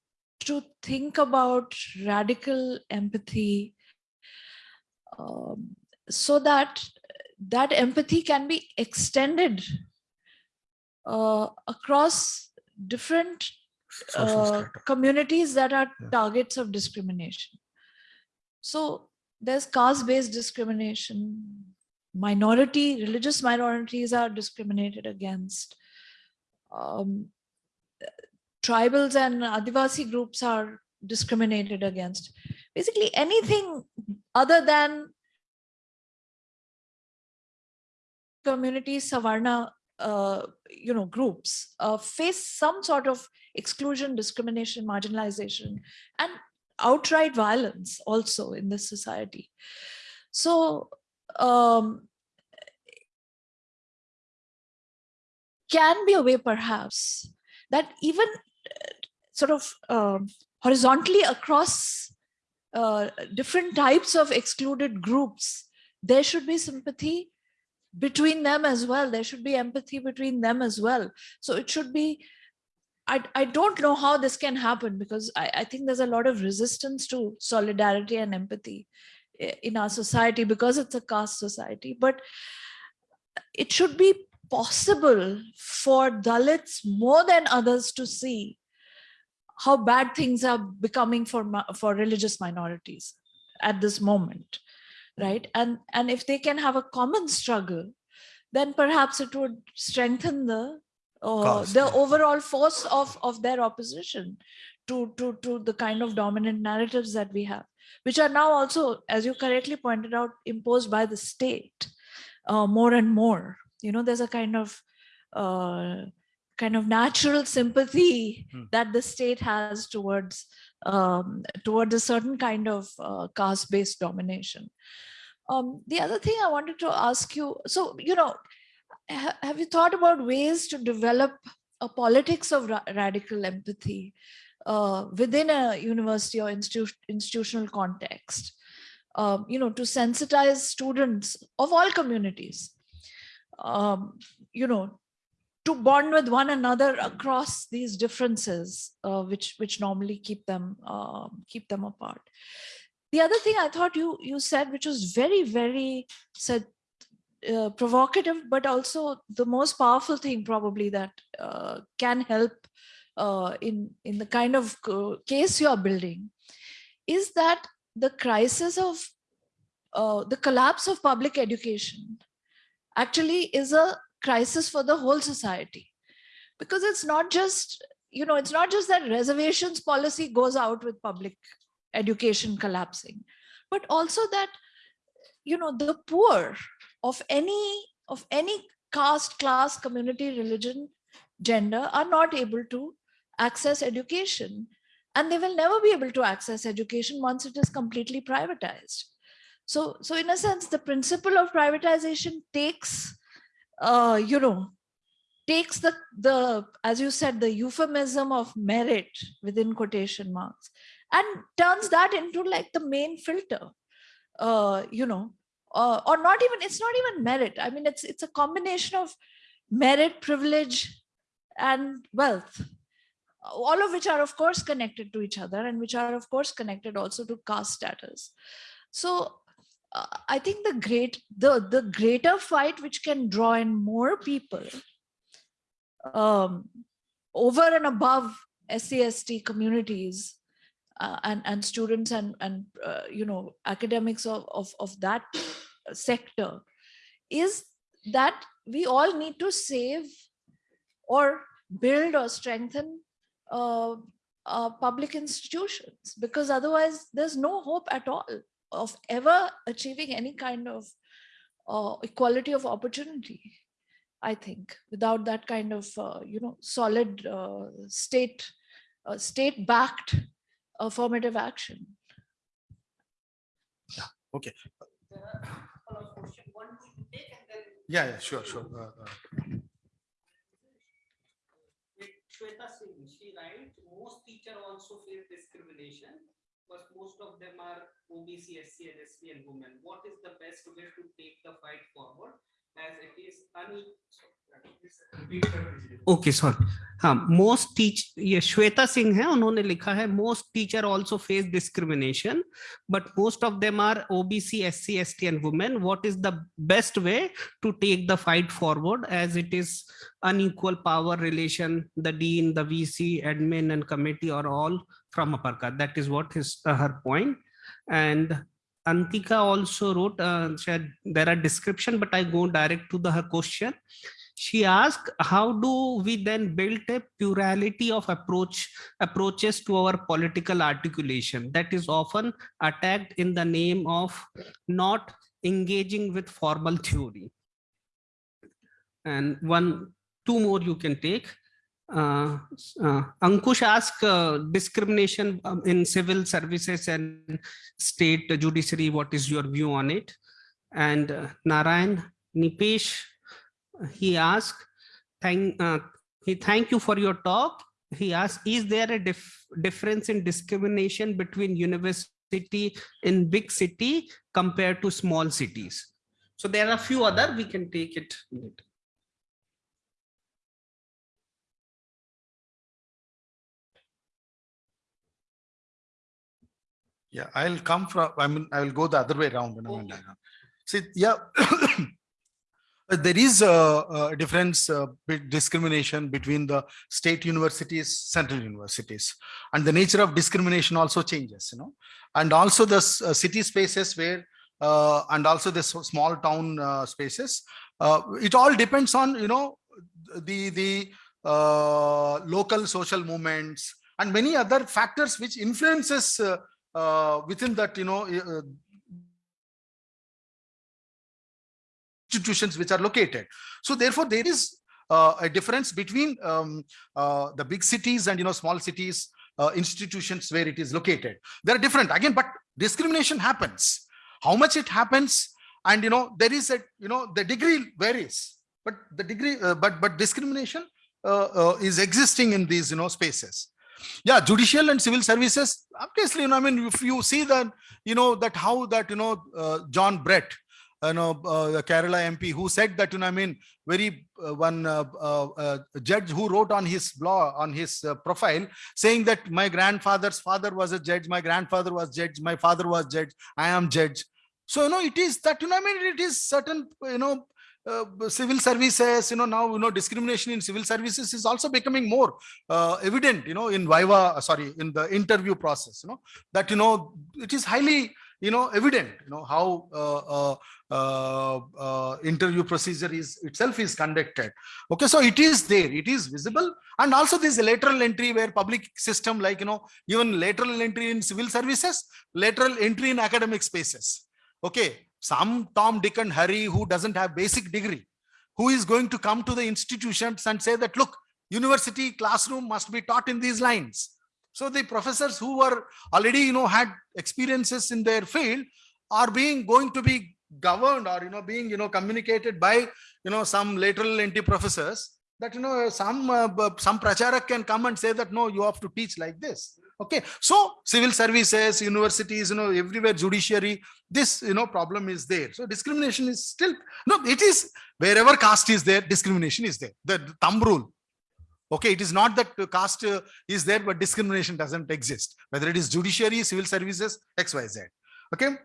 to think about radical empathy um, so that that empathy can be extended uh, across different uh, communities that are Yeah. targets of discrimination. So there's caste-based discrimination, minority, religious minorities are discriminated against. Um, tribals and Adivasi groups are discriminated against. Basically anything other than community Savarna, uh, you know, groups uh, face some sort of exclusion, discrimination, marginalization, and outright violence also in this society. So, um, can be a way perhaps that even uh, sort of um, horizontally across uh, different types of excluded groups, there should be sympathy between them as well. There should be empathy between them as well. So it should be, I, I don't know how this can happen because I, I think there's a lot of resistance to solidarity and empathy in our society because it's a caste society. But it should be possible for Dalits more than others to see how bad things are becoming for for religious minorities at this moment right and and if they can have a common struggle then perhaps it would strengthen the uh, the overall force of of their opposition to to to the kind of dominant narratives that we have which are now also as you correctly pointed out imposed by the state uh, more and more you know there's a kind of uh, kind of natural sympathy Hmm. that the state has towards um, towards a certain kind of uh, caste-based domination. Um, the other thing I wanted to ask you, so you know, ha- have you thought about ways to develop a politics of ra- radical empathy uh, within a university or institu- institutional context? Um, you know, to sensitize students of all communities um, you know, to bond with one another across these differences, uh, which which normally keep them um, keep them apart. The other thing I thought you you said, which was very very said uh, provocative, but also the most powerful thing probably that uh, can help uh, in in the kind of case you are building, is that the crisis of uh, the collapse of public education actually is a crisis for the whole society. Because it's not just you know it's not just that reservations policy goes out with public education collapsing but also that you know the poor of any of any caste class community religion gender are not able to access education. And they will never be able to access education once it is completely privatized. So so in a sense the principle of privatization takes uh, you know, takes the, the, as you said, the euphemism of merit within quotation marks and turns that into like the main filter, uh, you know, uh, or not even, it's not even merit. I mean, it's, it's a combination of merit, privilege, and wealth, all of which are of course connected to each other and which are of course connected also to caste status. So uh, I think the great the the greater fight which can draw in more people um, over and above SCST communities uh, and and students and and uh, you know academics of, of of that sector is that we all need to save or build or strengthen uh, uh, public institutions because otherwise there's no hope at all of ever achieving any kind of uh, equality of opportunity. I think without that kind of uh, you know solid state state backed affirmative action. Yeah, okay. Yeah, yeah, sure, sure. Uh, uh, Shweta Singh, she writes, most teacher also face discrimination, because most of them are OBC, SC, and ST and women. What is the best way to take the fight forward okay sorry हाँ most teach ये श्वेता सिंह है, उन्होंने लिखा है most teacher also face discrimination but most of them are OBC SC ST and women what is the best way to take the fight forward as it is unequal power relation the dean the C admin and committee are all from upper का that is what is her point and antika also wrote uh, said there are description but i go direct to the her question. She asked how do we then build a plurality of approach approaches to our political articulation that is often attacked in the name of not engaging with formal theory? And one two more you can take uh, uh, Ankush asked uh, discrimination um, in civil services and state judiciary. What is your view on it? And uh, Narayan Nipesh, he asked, thank, uh, he thank you for your talk. He asked, is there a dif difference in discrimination between university in big city compared to small cities? So there are a few other, we can take it later. Yeah, I'll come from, I mean, I will go the other way around. you know, and See, yeah. There is a, a difference, bit discrimination between the state universities, central universities. And the nature of discrimination also changes, you know. And also the uh, city spaces where, uh, and also the small town uh, spaces. Uh, It all depends on, you know, the, the uh, local social movements and many other factors which influences uh, uh, within that, you know, uh, institutions which are located. So therefore, there is uh, a difference between um, uh, the big cities and, you know, small cities, uh, institutions where it is located. They're different again, but discrimination happens. How much it happens and, you know, there is a, you know, the degree varies, but the degree, uh, but, but discrimination uh, uh, is existing in these, you know, spaces yeah judicial and civil services obviously you know i mean if you see that you know that how that you know uh, John Brittas you know uh, the kerala mp who said that you know i mean very uh, one uh, uh, uh, judge who wrote on his blog on his profile saying that my grandfather's father was a judge my grandfather was judge my father was judge i am judge. So you know it is that you know i mean it is certain you know uh, civil services, you know, now, you know, discrimination in civil services is also becoming more uh, evident, you know, in Viva, uh, sorry, in the interview process, you know, that, you know, it is highly, you know, evident, you know, how uh, uh, interview procedure is itself is conducted. Okay, so it is there, it is visible. And also this lateral entry where public system, like, you know, even lateral entry in civil services, lateral entry in academic spaces. Okay, some Tom, Dick and Harry who doesn't have basic degree, who is going to come to the institutions and say that, look, university classroom must be taught in these lines. So the professors who were already, you know, had experiences in their field are being going to be governed or, you know, being, you know, communicated by, you know, some lateral entry professors that, you know, some, uh, some pracharak can come and say that, no, you have to teach like this. Okay. So civil services, universities, you know, everywhere judiciary, this, you know, problem is there. So discrimination is still, no, it is wherever caste is there, discrimination is there. The thumb rule. Okay, it is not that caste is there, but discrimination doesn't exist. Whether it is judiciary, civil services, X, Y, Z. Okay.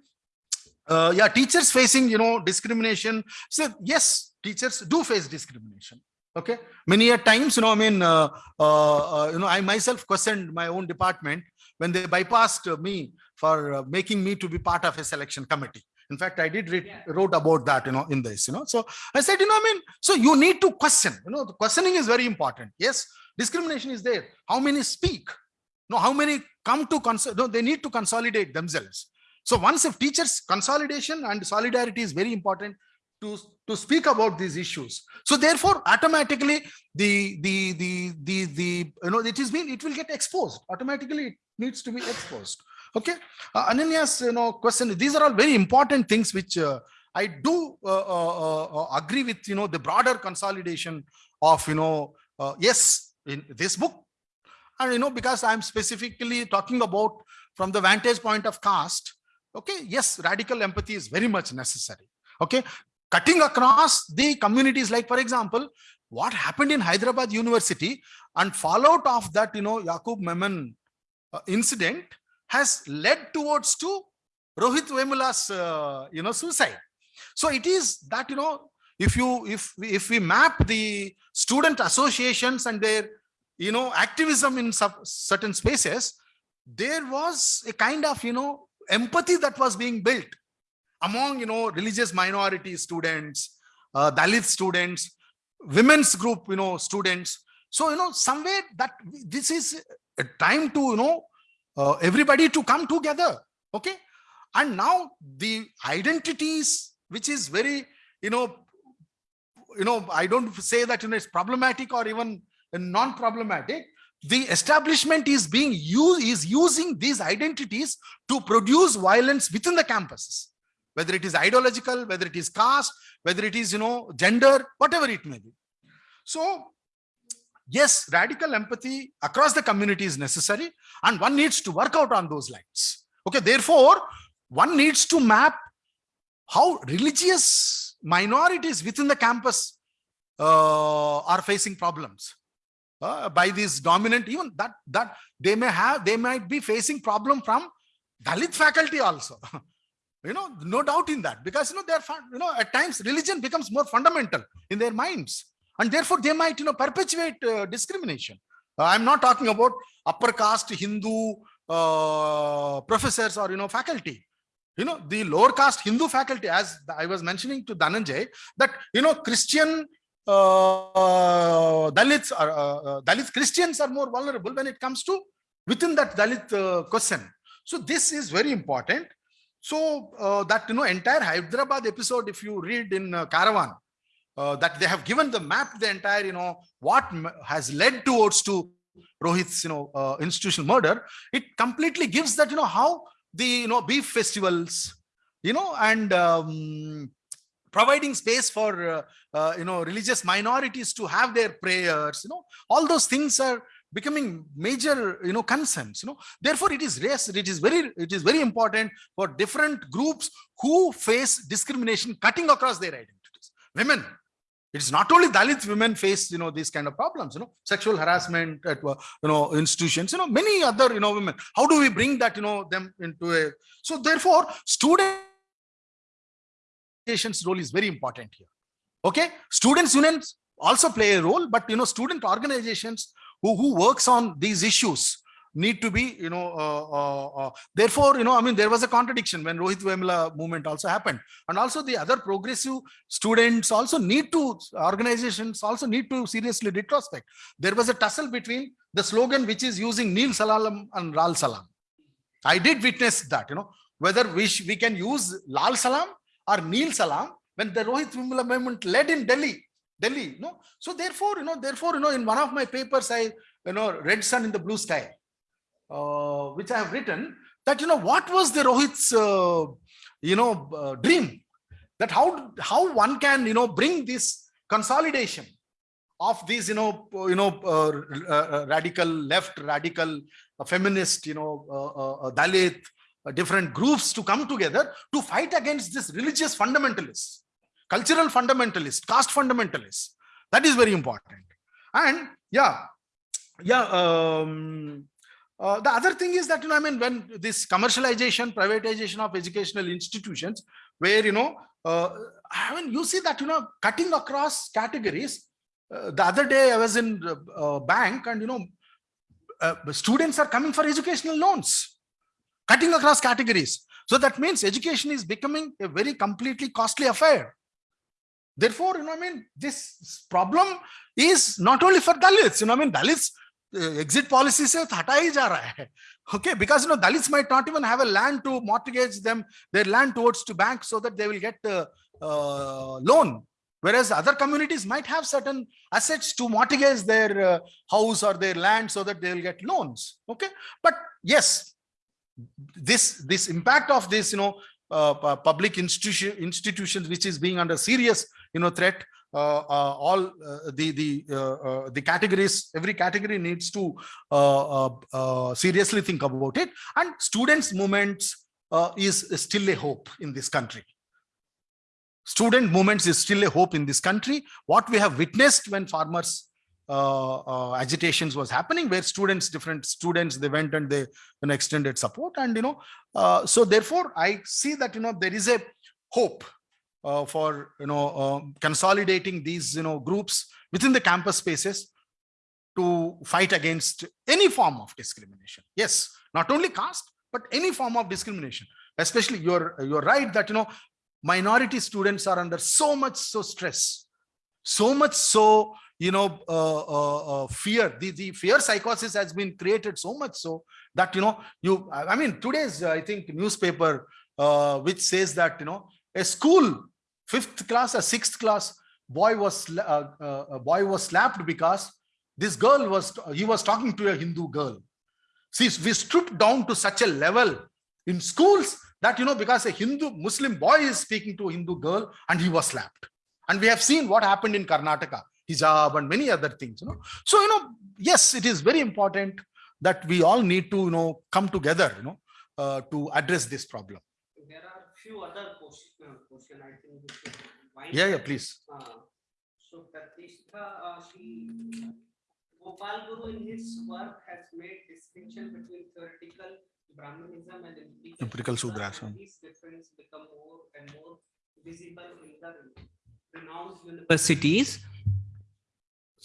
Uh, yeah, teachers facing, you know, discrimination. So yes, teachers do face discrimination. Okay. Many a times, you know, I mean, uh, uh, uh, you know, I myself questioned my own department when they bypassed me for uh, making me to be part of a selection committee. In fact, I did read, wrote about that, you know, in this, you know. So I said, you know, I mean, so you need to question, you know, the questioning is very important. Yes, discrimination is there. How many speak? No, how many come to, cons no, they need to consolidate themselves. So once if teachers consolidation and solidarity is very important to, to speak about these issues. So therefore, automatically the, the, the, the, the, you know, it is being, it will get exposed. Automatically it needs to be exposed. Okay. Uh, Ananya's, you know, question, these are all very important things which uh, I do uh, uh, uh, agree with, you know, the broader consolidation of, you know, uh, yes, in this book. And, you know, because I'm specifically talking about from the vantage point of caste, okay, yes, radical empathy is very much necessary. Okay, cutting across the communities, like, for example, what happened in Hyderabad University and fallout of that, you know, Yaqub Memon uh, incident has led towards to Rohit Vemula's, uh, you know, suicide. So it is that, you know, if you, if, if we map the student associations and their, you know, activism in certain spaces, there was a kind of, you know, empathy that was being built among, you know, religious minority students, uh, Dalit students, women's group, you know, students. So, you know, somewhere that this is a time to, you know, uh, everybody to come together. Okay. And now the identities, which is very, you know, you know, I don't say that, you know, it's problematic or even non-problematic. The establishment is being used, is using these identities to produce violence within the campuses whether it is ideological, whether it is caste, whether it is, you know, gender, whatever it may be. So yes, radical empathy across the community is necessary and one needs to work out on those lines. Okay, therefore, one needs to map how religious minorities within the campus uh, are facing problems uh, by this dominant, even that, that they may have, they might be facing problem from Dalit faculty also. you know no doubt in that. Because you know they're you know at times religion becomes more fundamental in their minds. And therefore they might you know perpetuate uh, discrimination. Uh, i'm not talking about upper caste hindu uh, professors or you know faculty. You know the lower caste hindu faculty as i was mentioning to dhananjay that you know christian uh, dalits are uh, uh, dalit christians are more vulnerable when it comes to within that dalit uh, question. So this is very important so uh, that you know entire Hyderabad episode, if you read in uh, Caravan, uh, that they have given the map, the entire you know what has led towards to Rohit's you know uh, institutional murder. It completely gives that you know how the you know beef festivals, you know, and um, providing space for uh, uh, you know religious minorities to have their prayers. You know all those things are becoming major you know concerns you know. Therefore it is race it is very it is very important for different groups who face discrimination cutting across their identities. Women it's not only dalit women face you know these kind of problems you know. Sexual harassment at uh, you know institutions you know many other you know women. How do we bring that you know them into a so therefore student role is very important here. Okay? Students unions also play a role but you know student organizations who, who works on these issues need to be, you know, uh, uh, uh, therefore, you know, I mean, there was a contradiction when Rohit Vemula movement also happened. And also the other progressive students also need to, organizations also need to seriously retrospect. There was a tussle between the slogan which is using Neel Salam and Lal Salam. I did witness that, you know, whether we, we can use Lal Salam or Neel Salam when the Rohit Vemula movement led in Delhi Delhi, no. So therefore, you know, therefore, you know, in one of my papers, I, you know, red sun in the blue sky, uh, which I have written that, you know, what was the Rohit's, uh, you know, uh, dream that how, how one can, you know, bring this consolidation of these, you know, uh, you know, uh, radical left, radical feminist, you know, uh, Dalit, different groups to come together to fight against this religious fundamentalists cultural fundamentalist, caste fundamentalist. That is very important. And yeah, yeah. Um, uh, the other thing is that you know, I mean, when this commercialization, privatization of educational institutions, where you know, uh, I mean, you see that you know, cutting across categories. Uh, the other day, I was in uh, bank, and you know, uh, students are coming for educational loans, cutting across categories. So that means education is becoming a very completely costly affair. Therefore, you know, I mean, this problem is not only for Dalits, you know, I mean, Dalits uh, exit policy se hata. Okay, because, you know, Dalits might not even have a land to mortgage them, their land towards to banks so that they will get uh, uh, loan. Whereas other communities might have certain assets to mortgage their uh, house or their land so that they will get loans. Okay, but yes, this this impact of this, you know, uh, public institution institutions which is being under serious you know, threat. Uh, uh, all uh, the the uh, uh, the categories, every category needs to uh, seriously think about it. And students' movements is still a hope in this country student movements is still a hope in this country. What we have witnessed when farmers agitations was happening, where students, different students, they went and they extended support, and you know, so therefore, I see that you know there is a hope uh, for you know uh, consolidating these you know groups within the campus spaces to fight against any form of discrimination. Yes, not only caste, but any form of discrimination. Especially, you're you're right that you know minority students are under so much so stress so much so you know uh, uh, uh, fear the, the fear psychosis has been created so much so that you know you i I mean today's i think newspaper uh, which says that you know a school fifth class or sixth class boy was uh, uh, a boy was slapped because this girl was he was talking to a hindu girl. See we stripped down to such a level in schools that you know because a hindu muslim boy is speaking to a hindu girl and he was slapped. And we have seen what happened in karnataka hijab and many other things you know. So you know yes it is very important that we all need to you know come together you know uh, to address this problem few other question, uh, question I think. we yeah yeah please Uh, So Pratishtha, uh, she, Gopal Guru in his work has made distinction between theoretical Brahmanism and empirical Empirical Shudra, and These differences become more and more visible in the renowned universities.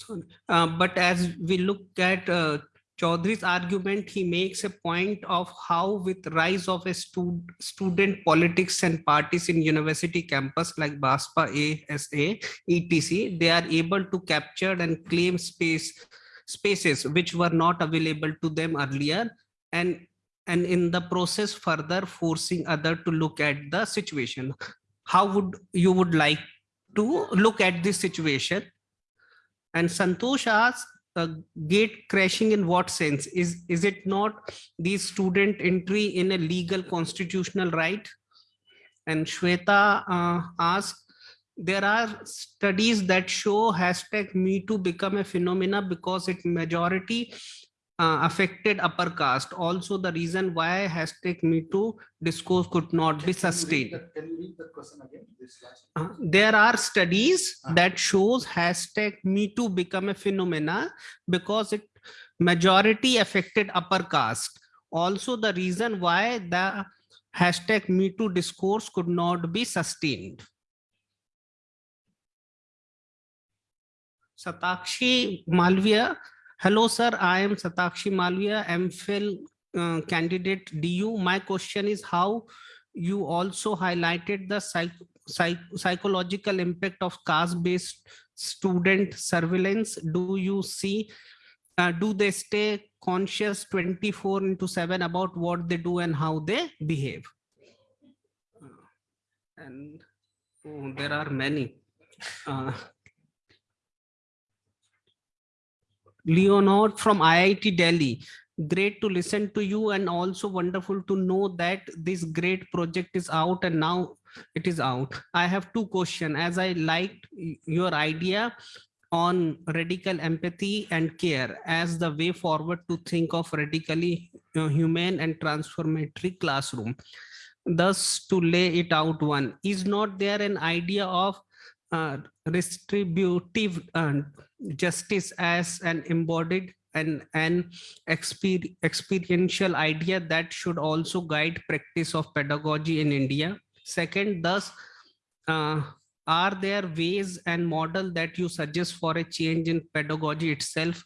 So, uh, but as we look at uh, Chaudhry's argument, he makes a point of how with rise of a stud student politics and parties in university campus like BAPSA, ASA, ETC, they are able to capture and claim space spaces which were not available to them earlier and and in the process further forcing other to look at the situation. How would you would like to look at this situation? And Santosh asks, uh, gate crashing in what sense? Is, is it not the student entry in a legal constitutional right? And Shweta uh, asks, there are studies that show hashtag me too become a phenomena because it majority uh, affected upper caste. Also the reason why hashtag me too discourse could not be sustained. can you read the question again this last Uh, there are studies Ah. that shows hashtag me too become a phenomena because it majority affected upper caste also the reason why the hashtag me too discourse could not be sustained satakshi malviya hello sir. I am satakshi malviya mphil uh, candidate du my question is how you also highlighted the psych psych psychological impact of caste-based student surveillance. Do you see uh, do they stay conscious 24 into 7 about what they do and how they behave? Uh, and oh, there are many. Uh, leonard from iit delhi. Great to listen to you and also wonderful to know that this great project is out and now it is out. I have two questions. As i liked your idea on radical empathy and care as the way forward to think of radically uh, humane and transformatory classroom. Thus to lay it out one is not there an idea of uh, distributive uh, justice as an embodied and an exper- experiential idea that should also guide practice of pedagogy in India. Second, thus, uh, are there ways and model that you suggest for a change in pedagogy itself?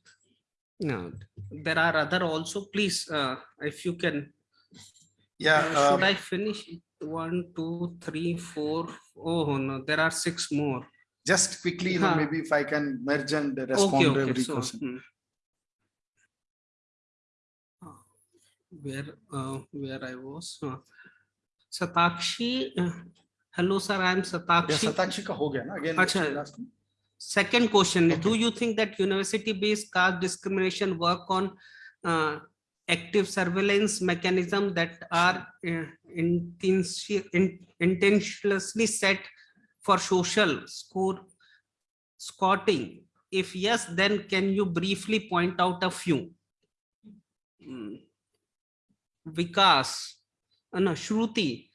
No, there are other also, please, uh, if you can Yeah. Uh, Should um, I finish? One, two, three, four. Oh, no, there are six more. Just quickly, you know, maybe if I can merge and Okay, respond to every so. question. hmm. Uh, Where, uh, where I was. uh, Satakshi, uh, hello, sir, I am Yeah, Satakshi. Satakshi ka ho gaya na again. Acha. she'll ask me. Second question, Okay. do you think that university-based caste discrimination work on uh, active surveillance mechanism that are uh, intentionally set for social score squatting? If yes, then can you briefly point out a few? Hmm. Vikas, uh, no, Shruti,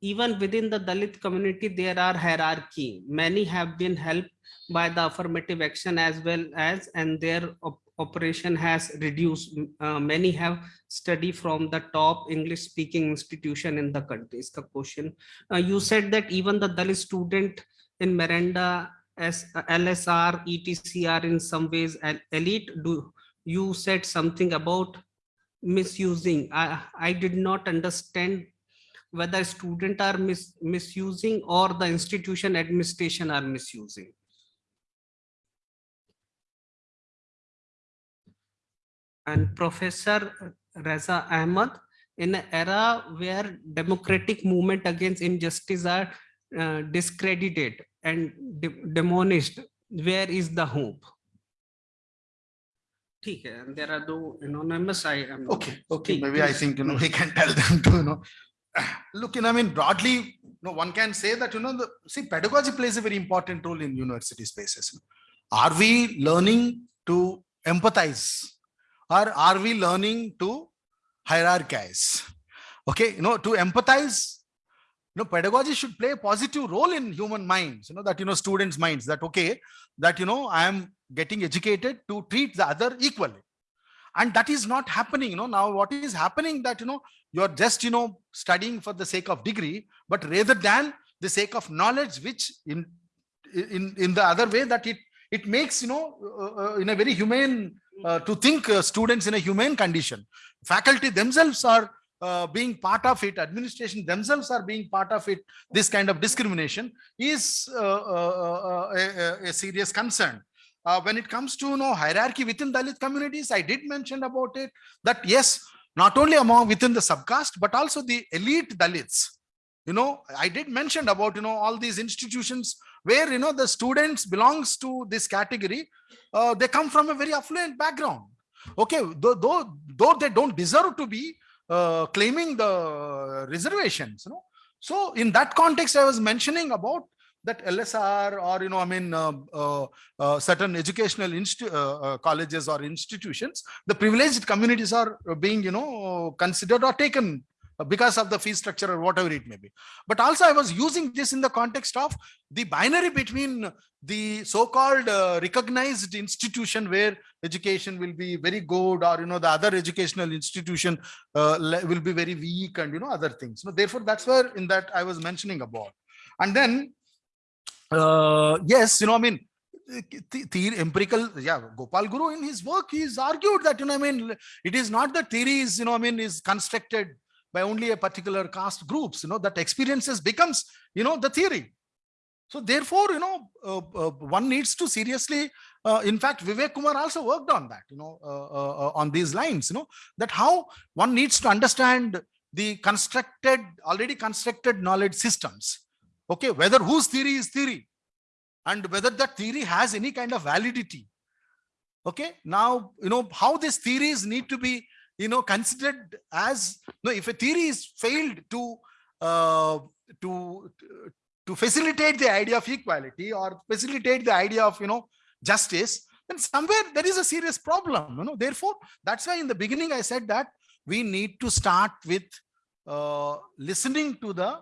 even within the Dalit community, there are hierarchy. Many have been helped by the affirmative action as well as and their op- operation has reduced. Uh, many have studied from the top english speaking institution in the country. Is the question. Uh, you said that even the dalit student in Miranda House uh, lsr etc are in some ways elite. Do you said something about misusing? I i did not understand whether student are mis- misusing or the institution administration are misusing and Professor Reza Ahmad in an era where democratic movement against injustice are uh, discredited and de- demonished, where is the hope? ठीक है, and there are no anonymous, I am. Okay, okay, Please, maybe I please. think, you know, we can tell them to, you know, look, you know, I mean, broadly, you know, one can say that, you know, the, see, pedagogy plays a very important role in university spaces. Are we learning to empathize? or are we learning to hierarchize? Okay, you know, to empathize, you know, pedagogy should play a positive role in human minds, you know, that, you know, students' minds that, okay, that, you know, I am getting educated to treat the other equally and that is not happening you know now what is happening that you know you're just you know studying for the sake of degree but rather than the sake of knowledge which in in in the other way that it it makes you know uh, uh, in a very humane uh, to think uh, students in a humane condition faculty themselves are uh, being part of it administration themselves are being part of it this kind of discrimination is uh, uh, uh, a, a- serious concern when it comes to you know hierarchy within Dalit communities, I did mention about it that yes, not only among within the subcaste, but also the elite Dalits. You know, I did mention about you know all these institutions where you know the students belongs to this category. Uh, they come from a very affluent background. Okay, though though, though they don't deserve to be uh, claiming the reservations. You know, so in that context, I was mentioning about that LSR or you know I mean uh, uh, uh, certain educational uh, colleges or institutions, the privileged communities are being you know considered or taken because of the fee structure or whatever it may be. But also I was using this in the context of the binary between the so-called uh, recognized institution where education will be very good or you know the other educational institution uh, will be very weak and you know other things. So therefore that's where in that I was mentioning about. And then uh, yes, you know, I mean, the, the empirical, yeah, Gopal Guru in his work, he's argued that, you know, I mean, it is not that theory is, you know, I mean, is constructed by only a particular caste groups, you know, that experiences becomes, you know, the theory. So therefore, you know, uh, uh, one needs to seriously, uh, in fact, Vivek Kumar also worked on that, you know, uh, uh, uh, on these lines, you know, that how one needs to understand the constructed, already constructed knowledge systems okay whether whose theory is theory and whether that theory has any kind of validity okay now you know how these theories need to be you know considered as no if a theory is failed to uh, to to facilitate the idea of equality or facilitate the idea of you know justice then somewhere there is a serious problem you know therefore that's why in the beginning i said that we need to start with uh, listening to the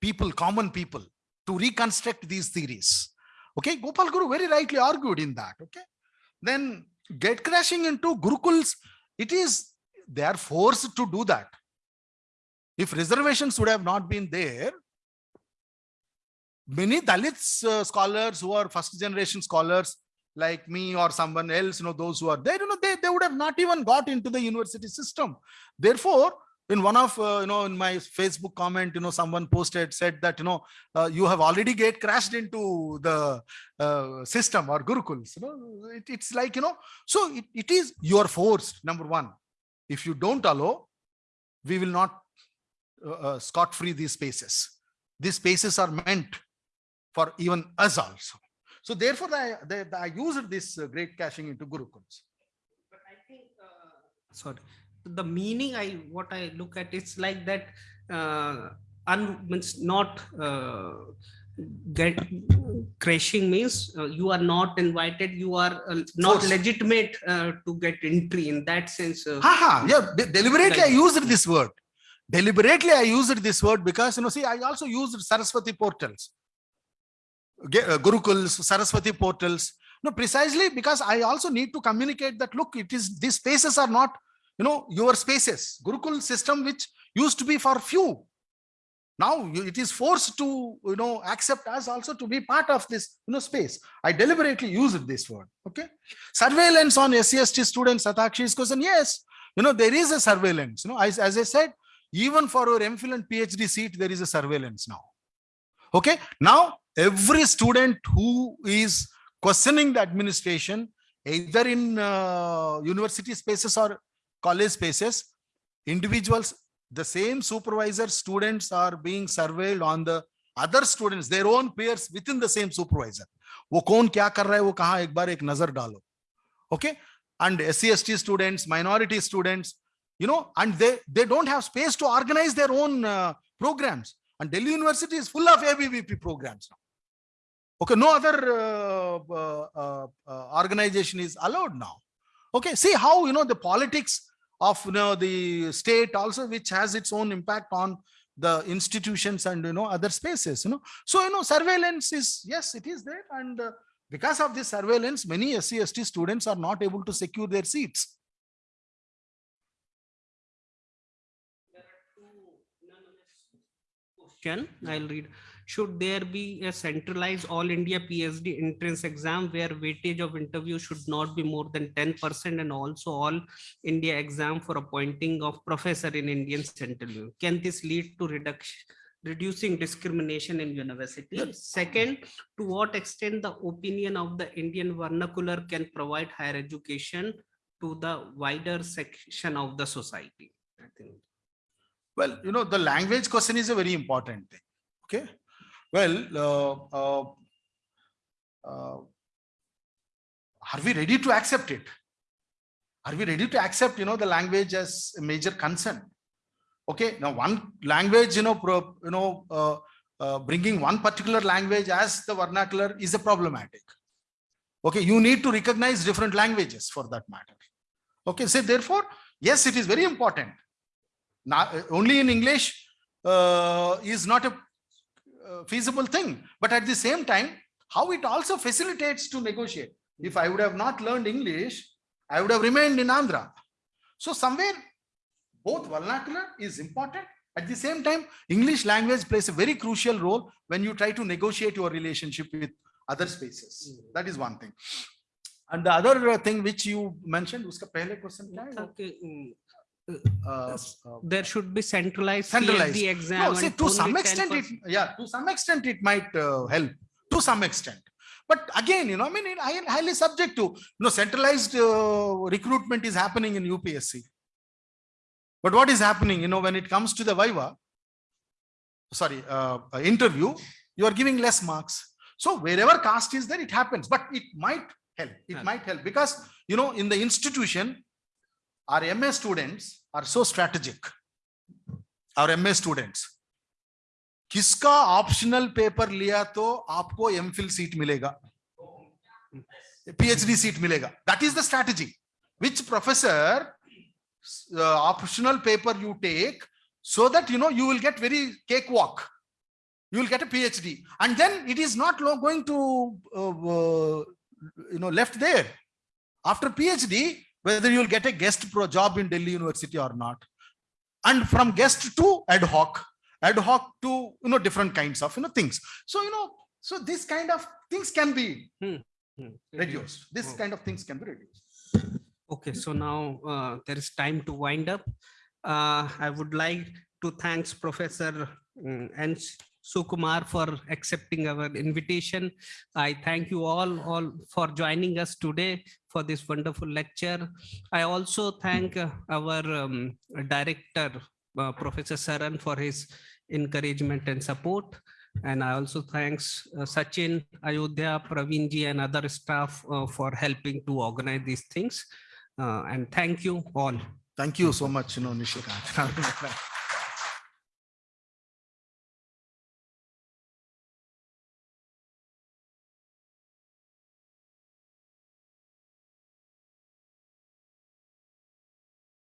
people, common people, to reconstruct these theories. Okay, Gopal Guru very rightly argued in that. Okay, then get crashing into Gurukuls, it is they are forced to do that. If reservations would have not been there, many Dalits uh, scholars who are first generation scholars like me or someone else, you know, those who are there, you know, they, they would have not even got into the university system. Therefore, in one of uh, you know in my facebook comment you know someone posted said that you know uh, you have already get crashed into the uh, system or gurukuls you know it, it's like you know so it, it is you are forced number one. If you don't allow we will not uh, uh, scot free these spaces. These spaces are meant for even us also. So therefore i they, i used this uh, great caching into gurukuls. But I think, uh, sorry, the meaning I, what I look at, it's like that, uh, un, means not, uh, get, crashing means uh, you are not invited, you are uh, not Forced. legitimate, uh, to get entry in that sense. Ha ha, yeah, de- deliberately I used this word. Deliberately I used this word because, you know, see, I also used Saraswati portals. Uh, Gurukuls, Saraswati portals. No, precisely because I also need to communicate that, look, it is, these spaces are not, you know, your spaces. Gurukul system, which used to be for few. Now it is forced to, you know, accept us also to be part of this, you know, space. I deliberately used this word, okay? Surveillance on SCST students, Satakshi's question, yes, you know, there is a surveillance, you know, as, as I said, even for our MPhil and PhD seat, there is a surveillance now. Okay, now every student who is questioning the administration, either in uh, university spaces or college spaces, individuals, the same supervisor students are being surveilled on the other students, their own peers within the same supervisor. वो कौन क्या कर रहा है वो कहाँ एक बार एक नजर डालो okay and SC students minority students you know and they they don't have space to organize their own uh, programs and Delhi University is full of ABVP programs now okay no other uh, uh, uh, uh, organization is allowed now okay see how you know the politics of you know the state also which has its own impact on the institutions and you know other spaces you know. So you know surveillance is yes it is there. And uh, because of this surveillance many scst students are not able to secure their seats. Question, I'll read. Should there be a centralized all India PhD entrance exam where weightage of interview should not be more than ten percent and also all India exam for appointing of professor in Indian Central? Can this lead to reduction, reducing discrimination in university? Second, to what extent the opinion of the Indian vernacular can provide higher education to the wider section of the society? I think. Well, you know, the language question is a very important thing. Okay. Well, uh, uh, uh, are we ready to accept it? Are we ready to accept, you know, the language as a major concern? Okay. Now, one language, you know, pro, you know, uh, bringing one particular language as the vernacular is a problematic. Okay. You need to recognize different languages for that matter. Okay. So therefore, yes, it is very important Now, only in English uh, is not a uh, feasible thing, but at the same time, how it also facilitates to negotiate. If I would have not learned English, I would have remained in Andhra. So somewhere both vernacular is important. At the same time, English language plays a very crucial role when you try to negotiate your relationship with other spaces. That is one thing. And the other uh, thing which you mentioned, uska pehle question kya hai? Okay, Uh, uh, there should be centralized Centralized. CSD exam. No, see, to some extent, it, yeah, to some extent, it might uh, help, to some extent. But again, you know, I mean, it hi- highly subject to, you know, centralized uh, recruitment is happening in UPSC. But what is happening, you know, when it comes to the Viva, sorry, uh, uh, interview, you are giving less marks. So wherever caste is there, it happens, but it might help. It Help. might help because, you know, in the institution, our MA students are so strategic. Our MA students. किसका optional paper लिया तो आपको MPhil seat मिलेगा PhD seat मिलेगा that is the strategy which professor optional paper you take so that you know you will get very cakewalk you will get a phd and then it is not lo- going to uh, uh, you know left there after phd whether you will get a guest pro job in delhi university or not and from guest to ad hoc ad hoc to you know different kinds of you know things so you know so this kind of things can be Hmm, reduced this Oh. kind of things can be reduced Okay, so now uh, there is time to wind up. uh, I would like to thanks Professor mm, N. Sukumar for accepting our invitation. I thank you all, all for joining us today for this wonderful lecture. I also thank uh, our um, director, uh, Professor Saran for his encouragement and support. And I also thanks uh, Sachin, Ayodhya, Praveen ji and other staff uh, for helping to organize these things. Uh, and thank you all. Thank you so much, you know, Nishikant.